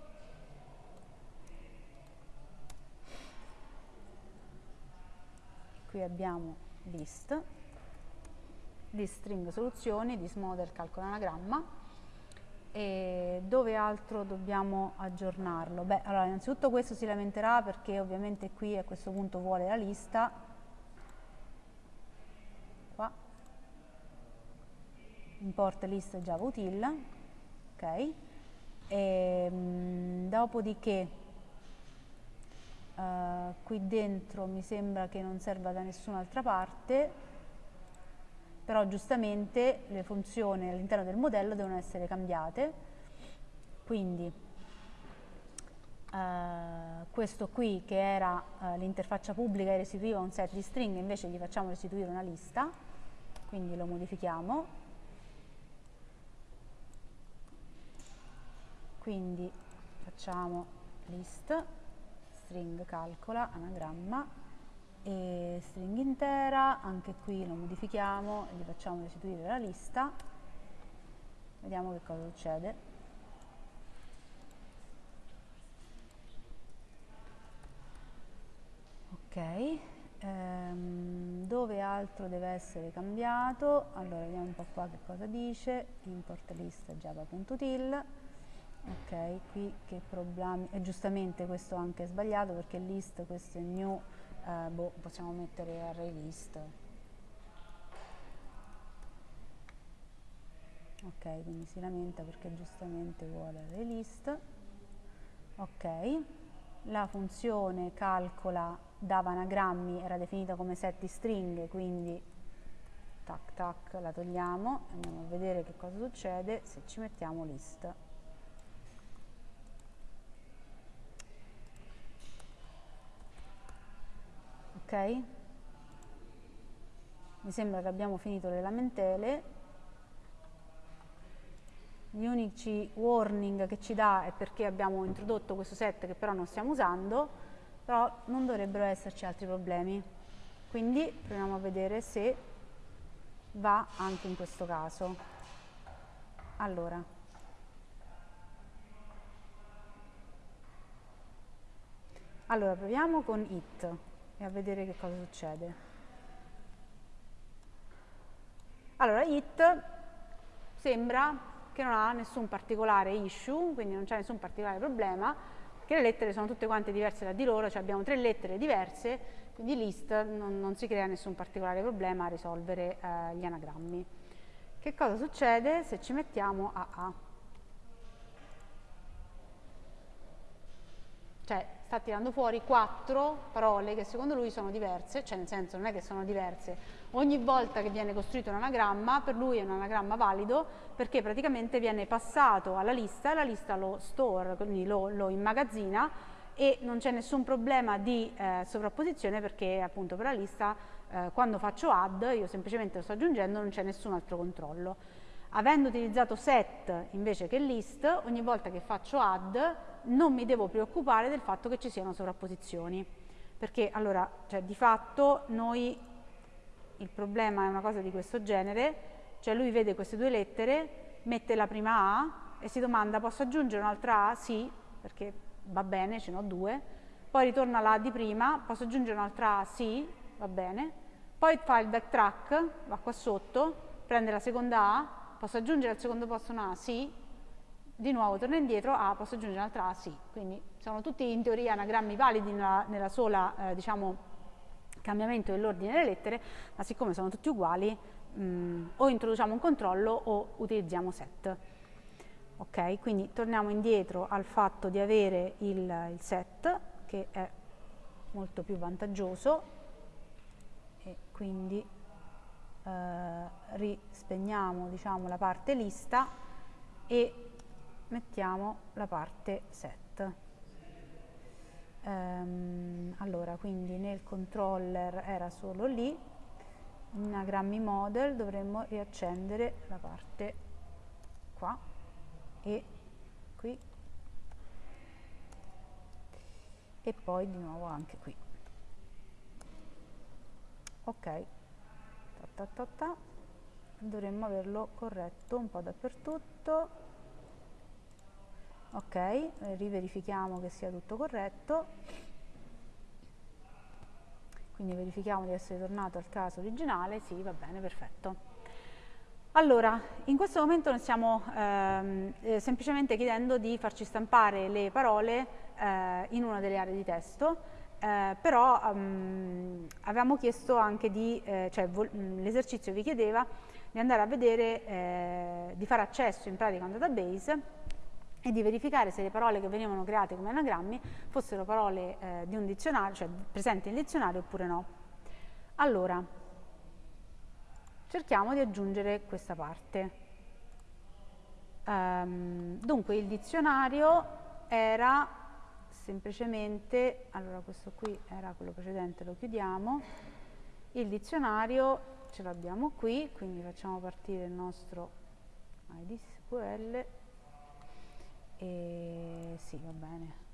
qui abbiamo list, list string soluzioni, list model calcolo anagramma e dove altro dobbiamo aggiornarlo? Beh, allora innanzitutto questo si lamenterà perché ovviamente qui a questo punto vuole la lista. Qua. Import list java util ok? E, ehm, dopodiché Uh, qui dentro mi sembra che non serva da nessun'altra parte, però giustamente le funzioni all'interno del modello devono essere cambiate. Quindi uh, questo qui che era uh, l'interfaccia pubblica e restituiva un set di string, invece gli facciamo restituire una lista, quindi lo modifichiamo. Quindi facciamo list string calcola, anagramma e string intera, anche qui lo modifichiamo gli facciamo restituire la lista vediamo che cosa succede. Ok, ehm, dove altro deve essere cambiato? Allora vediamo un po' qua che cosa dice, import list java.til ok qui che problemi e giustamente questo anche è sbagliato perché list questo è new eh, boh, possiamo mettere array list ok quindi si lamenta perché giustamente vuole array list ok la funzione calcola dava anagrammi era definita come set di stringhe quindi tac tac la togliamo andiamo a vedere che cosa succede se ci mettiamo list ok? Mi sembra che abbiamo finito le lamentele. Gli unici warning che ci dà è perché abbiamo introdotto questo set che però non stiamo usando, però non dovrebbero esserci altri problemi. Quindi proviamo a vedere se va anche in questo caso. Allora, allora proviamo con it e a vedere che cosa succede. Allora, it sembra che non ha nessun particolare issue, quindi non c'è nessun particolare problema, che le lettere sono tutte quante diverse da di loro, cioè abbiamo tre lettere diverse, quindi list non, non si crea nessun particolare problema a risolvere eh, gli anagrammi. Che cosa succede se ci mettiamo AA? Cioè, sta tirando fuori quattro parole che secondo lui sono diverse, cioè nel senso non è che sono diverse, ogni volta che viene costruito un anagramma per lui è un anagramma valido perché praticamente viene passato alla lista, la lista lo store, quindi lo, lo immagazzina e non c'è nessun problema di eh, sovrapposizione perché appunto per la lista eh, quando faccio add io semplicemente lo sto aggiungendo non c'è nessun altro controllo. Avendo utilizzato set invece che list, ogni volta che faccio add non mi devo preoccupare del fatto che ci siano sovrapposizioni. Perché allora, cioè, di fatto noi, il problema è una cosa di questo genere, cioè lui vede queste due lettere, mette la prima A e si domanda posso aggiungere un'altra A? Sì, perché va bene, ce n'ho due. Poi ritorna la A di prima, posso aggiungere un'altra A? Sì, va bene. Poi fa il backtrack, va qua sotto, prende la seconda A, posso aggiungere al secondo posto una A? Sì, di nuovo torna indietro A, posso aggiungere un'altra A? Sì, quindi sono tutti in teoria anagrammi validi nella, nella sola, eh, diciamo, cambiamento dell'ordine delle lettere, ma siccome sono tutti uguali, mh, mm, o introduciamo un controllo o utilizziamo set. Ok, quindi torniamo indietro al fatto di avere il, il set, che è molto più vantaggioso, e quindi rispegniamo diciamo, la parte lista e mettiamo la parte set. Ehm, allora, quindi nel controller era solo lì, in anagrammi model dovremmo riaccendere la parte qua e qui e poi di nuovo anche qui. Ok ta ta ta. Dovremmo averlo corretto un po' dappertutto. Ok riverifichiamo che sia tutto corretto. Quindi verifichiamo di essere tornato al caso originale. Sì va bene perfetto. Allora, in questo momento noi stiamo ehm, eh, semplicemente chiedendo di farci stampare le parole eh, in una delle aree di testo eh, però um, avevamo chiesto anche di, eh, cioè mm, l'esercizio vi chiedeva di andare a vedere, eh, di fare accesso in pratica a un database e di verificare se le parole che venivano create come anagrammi fossero parole eh, di un dizionario, cioè presenti nel dizionario oppure no. Allora, cerchiamo di aggiungere questa parte. Um, dunque il dizionario era semplicemente, allora questo qui era quello precedente, lo chiudiamo, il dizionario ce l'abbiamo qui, quindi facciamo partire il nostro ID SQL e sì, va bene.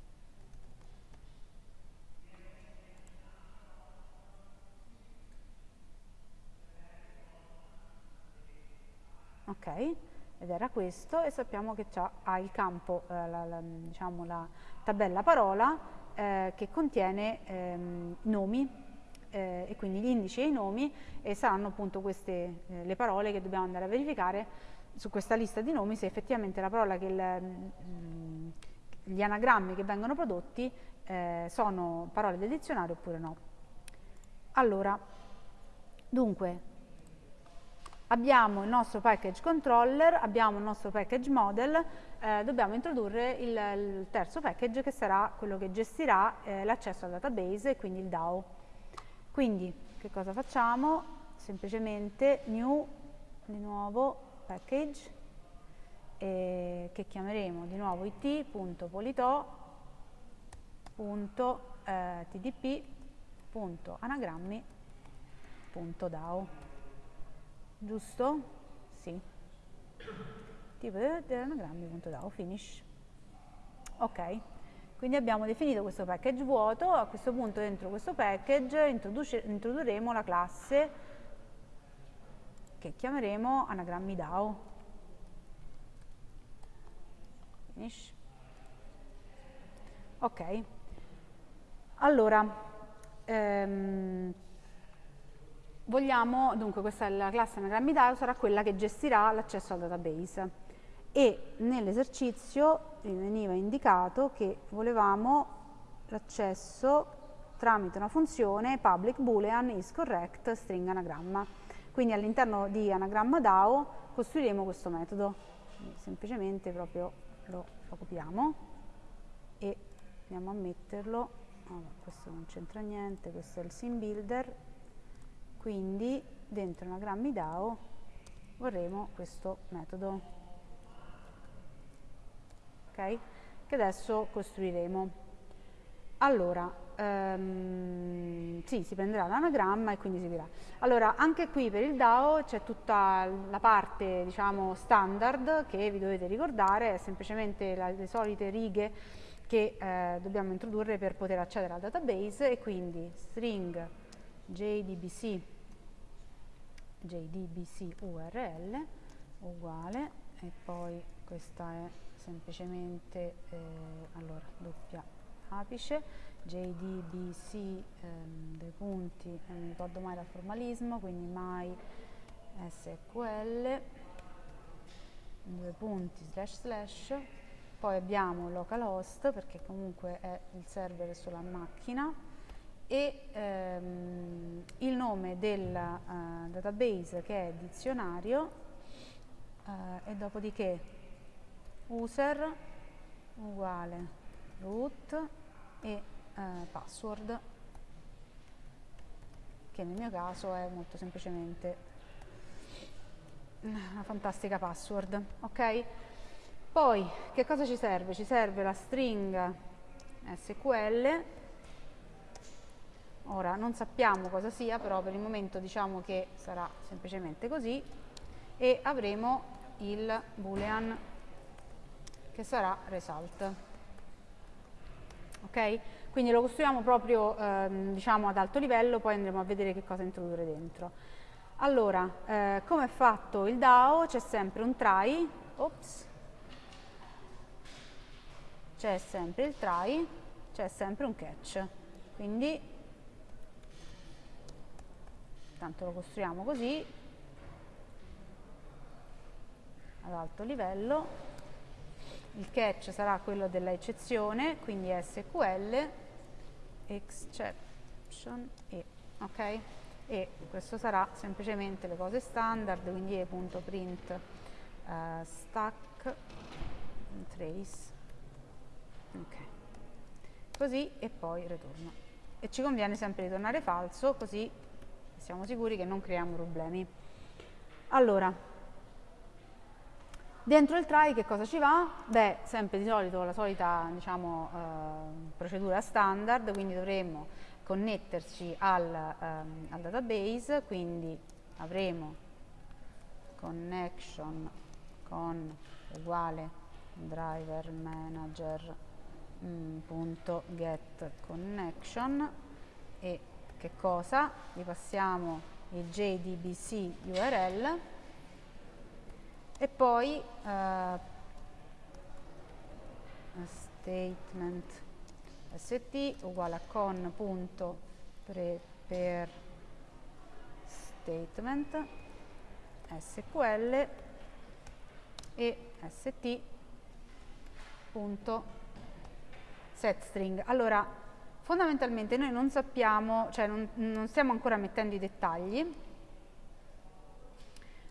Ok, ed era questo e sappiamo che ha il campo, eh, la, la, diciamo la tabella parola eh, che contiene ehm, nomi eh, e quindi gli indici e i nomi e saranno appunto queste eh, le parole che dobbiamo andare a verificare su questa lista di nomi se effettivamente la parola che il, mh, mm, gli anagrammi che vengono prodotti eh, sono parole del dizionario oppure no. Allora, dunque, abbiamo il nostro package controller, abbiamo il nostro package model, eh, dobbiamo introdurre il, il, terzo package che sarà quello che gestirà eh, l'accesso al database quindi il DAO. Quindi che cosa facciamo? Semplicemente new, di nuovo package, eh, che chiameremo di nuovo it.polito.tdp.anagrammi.dao giusto? Sì. Tipo dell'anagrammi.dao, finish. Ok, quindi abbiamo definito questo package vuoto, a questo punto dentro questo package introdurremo la classe che chiameremo anagrammi DAO. Finish. Ok, allora, ehm, vogliamo, dunque questa è la classe anagrammi DAO, sarà quella che gestirà l'accesso al database. E nell'esercizio veniva indicato che volevamo l'accesso tramite una funzione public boolean is correct string anagramma. Quindi all'interno di anagramma DAO costruiremo questo metodo, semplicemente proprio lo, lo copiamo e andiamo a metterlo, allora, questo non c'entra niente, questo è il sim builder, quindi dentro anagrammi DAO vorremmo questo metodo ok? Che adesso costruiremo. Allora ehm, sì si prenderà l'anagramma e quindi si dirà allora anche qui per il DAO c'è tutta la parte diciamo standard che vi dovete ricordare è semplicemente la, le solite righe che eh, dobbiamo introdurre per poter accedere al database e quindi string jdbc jdbc url uguale e poi questa è semplicemente eh, allora doppia apice jdbc ehm, dei punti non mi ricordo mai dal formalismo quindi my sql due punti slash slash. Poi abbiamo localhost perché comunque è il server sulla macchina e ehm, il nome del uh, database che è dizionario uh, e dopodiché user uguale root e uh, password che nel mio caso è molto semplicemente una fantastica password ok? Poi che cosa ci serve? Ci serve la string sql Ora non sappiamo cosa sia, però per il momento diciamo che sarà semplicemente così e avremo il boolean che sarà result. Ok? Quindi lo costruiamo proprio ehm, diciamo ad alto livello, poi andremo a vedere che cosa introdurre dentro. Allora, eh, come è fatto il DAO? C'è sempre un try, ops, c'è sempre il try, c'è sempre un catch. Quindi tanto lo costruiamo così ad alto livello. Il catch sarà quello della eccezione quindi SQL exception e ok? E questo sarà semplicemente le cose standard quindi e.print uh, stack trace ok. Così e poi ritorno. E ci conviene sempre ritornare falso così siamo sicuri che non creiamo problemi. Allora, dentro il try che cosa ci va? Beh, sempre di solito la solita diciamo, eh, procedura standard, quindi dovremo connetterci al, ehm, al database, quindi avremo connection con uguale driver manager mm, connection e che cosa? Gli passiamo il JDBC URL e poi uh, statement st uguale a con.prepare statement sql e st.setString. Allora, fondamentalmente noi non sappiamo, cioè non, non stiamo ancora mettendo i dettagli,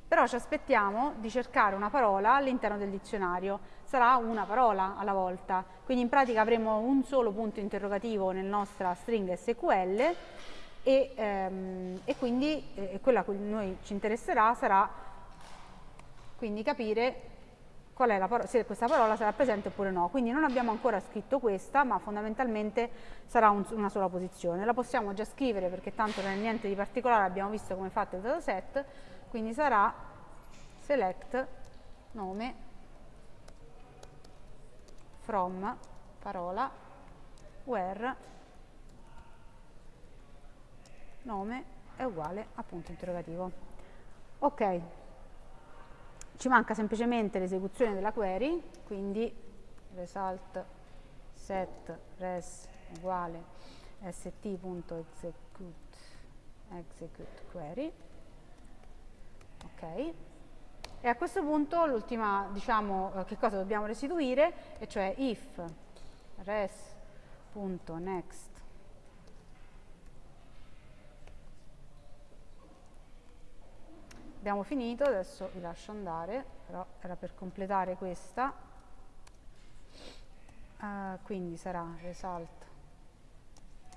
però ci aspettiamo di cercare una parola all'interno del dizionario, sarà una parola alla volta, quindi in pratica avremo un solo punto interrogativo nella nostra stringa SQL e, ehm, e quindi eh, quella a cui noi ci interesserà sarà quindi capire qual è la parola, se questa parola sarà presente oppure no. Quindi non abbiamo ancora scritto questa, ma fondamentalmente sarà un, una sola posizione. La possiamo già scrivere perché tanto non è niente di particolare, abbiamo visto come è fatto il dataset, quindi sarà select nome from parola where nome è uguale a punto interrogativo. Ok, ci manca semplicemente l'esecuzione della query, quindi result set res uguale st.execute execute query. Ok. E a questo punto l'ultima diciamo eh, che cosa dobbiamo restituire? E cioè if res.next abbiamo finito adesso vi lascio andare però era per completare questa. Uh, quindi sarà result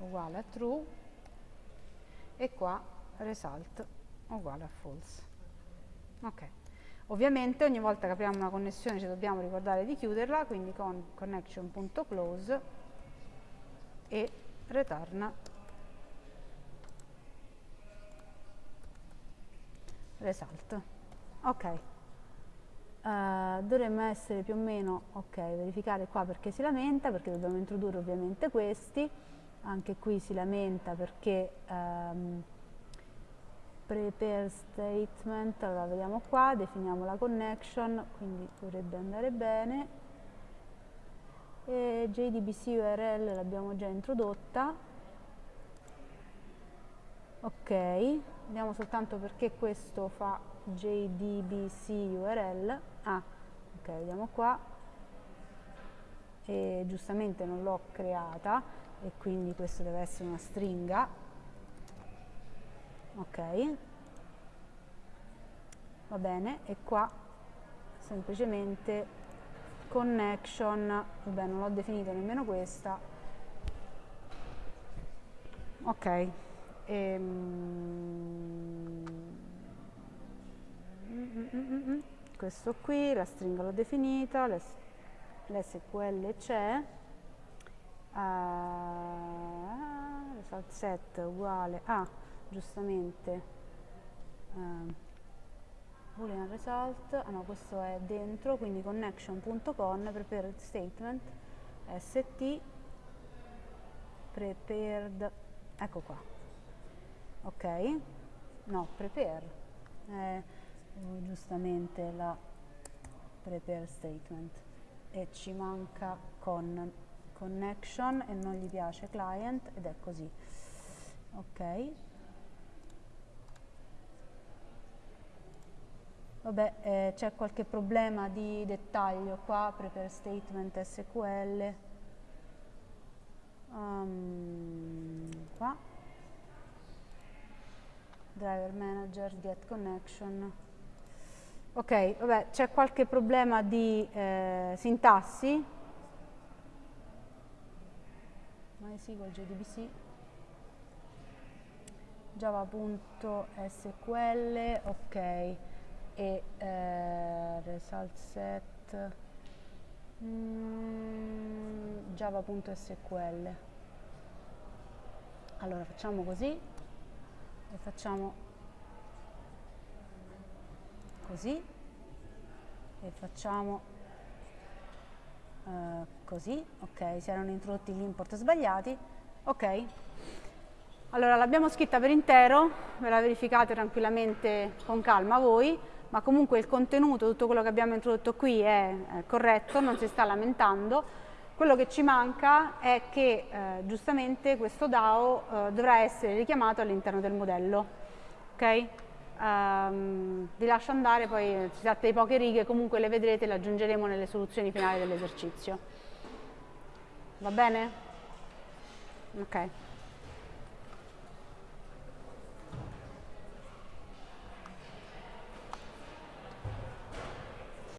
uguale a true e qua result uguale a false. Ok. Ovviamente ogni volta che apriamo una connessione ci dobbiamo ricordare di chiuderla, quindi con connection.close e return result. Ok, uh, dovremmo essere più o meno, ok, verificare qua perché si lamenta, perché dobbiamo introdurre ovviamente questi, anche qui si lamenta perché... Um, prepare statement, allora vediamo qua, definiamo la connection, quindi dovrebbe andare bene, e JDBC URL l'abbiamo già introdotta, ok, vediamo soltanto perché questo fa JDBC URL, ah, ok, vediamo qua, e giustamente non l'ho creata e quindi questo deve essere una stringa, ok. Va bene e qua semplicemente connection. Vabbè non l'ho definito nemmeno questa. Ok. Ehm, questo qui la stringa l'ho definita l'SQL c'è. Uh, result set uguale a giustamente eh, boolean result, ah no questo è dentro, quindi connection.con prepared statement st prepared, ecco qua, ok, no prepare, è giustamente la prepare statement e ci manca con connection e non gli piace client ed è così, ok, Vabbè, eh, c'è qualche problema di dettaglio qua, prepare statement SQL. Um, qua. Driver manager, get connection. Ok, vabbè, c'è qualche problema di eh, sintassi. MySQL JDBC java.sql, ok. E eh, result set. Mm, java.sql allora facciamo così. E facciamo così e facciamo uh, così ok si erano introdotti gli import sbagliati ok allora l'abbiamo scritta per intero ve la verificate tranquillamente con calma voi ma comunque il contenuto, tutto quello che abbiamo introdotto qui è, è corretto, non si sta lamentando. Quello che ci manca è che eh, giustamente questo DAO eh, dovrà essere richiamato all'interno del modello. Okay? Um, vi lascio andare, poi si tratta di poche righe, comunque le vedrete, le aggiungeremo nelle soluzioni finali dell'esercizio. Va bene? Ok.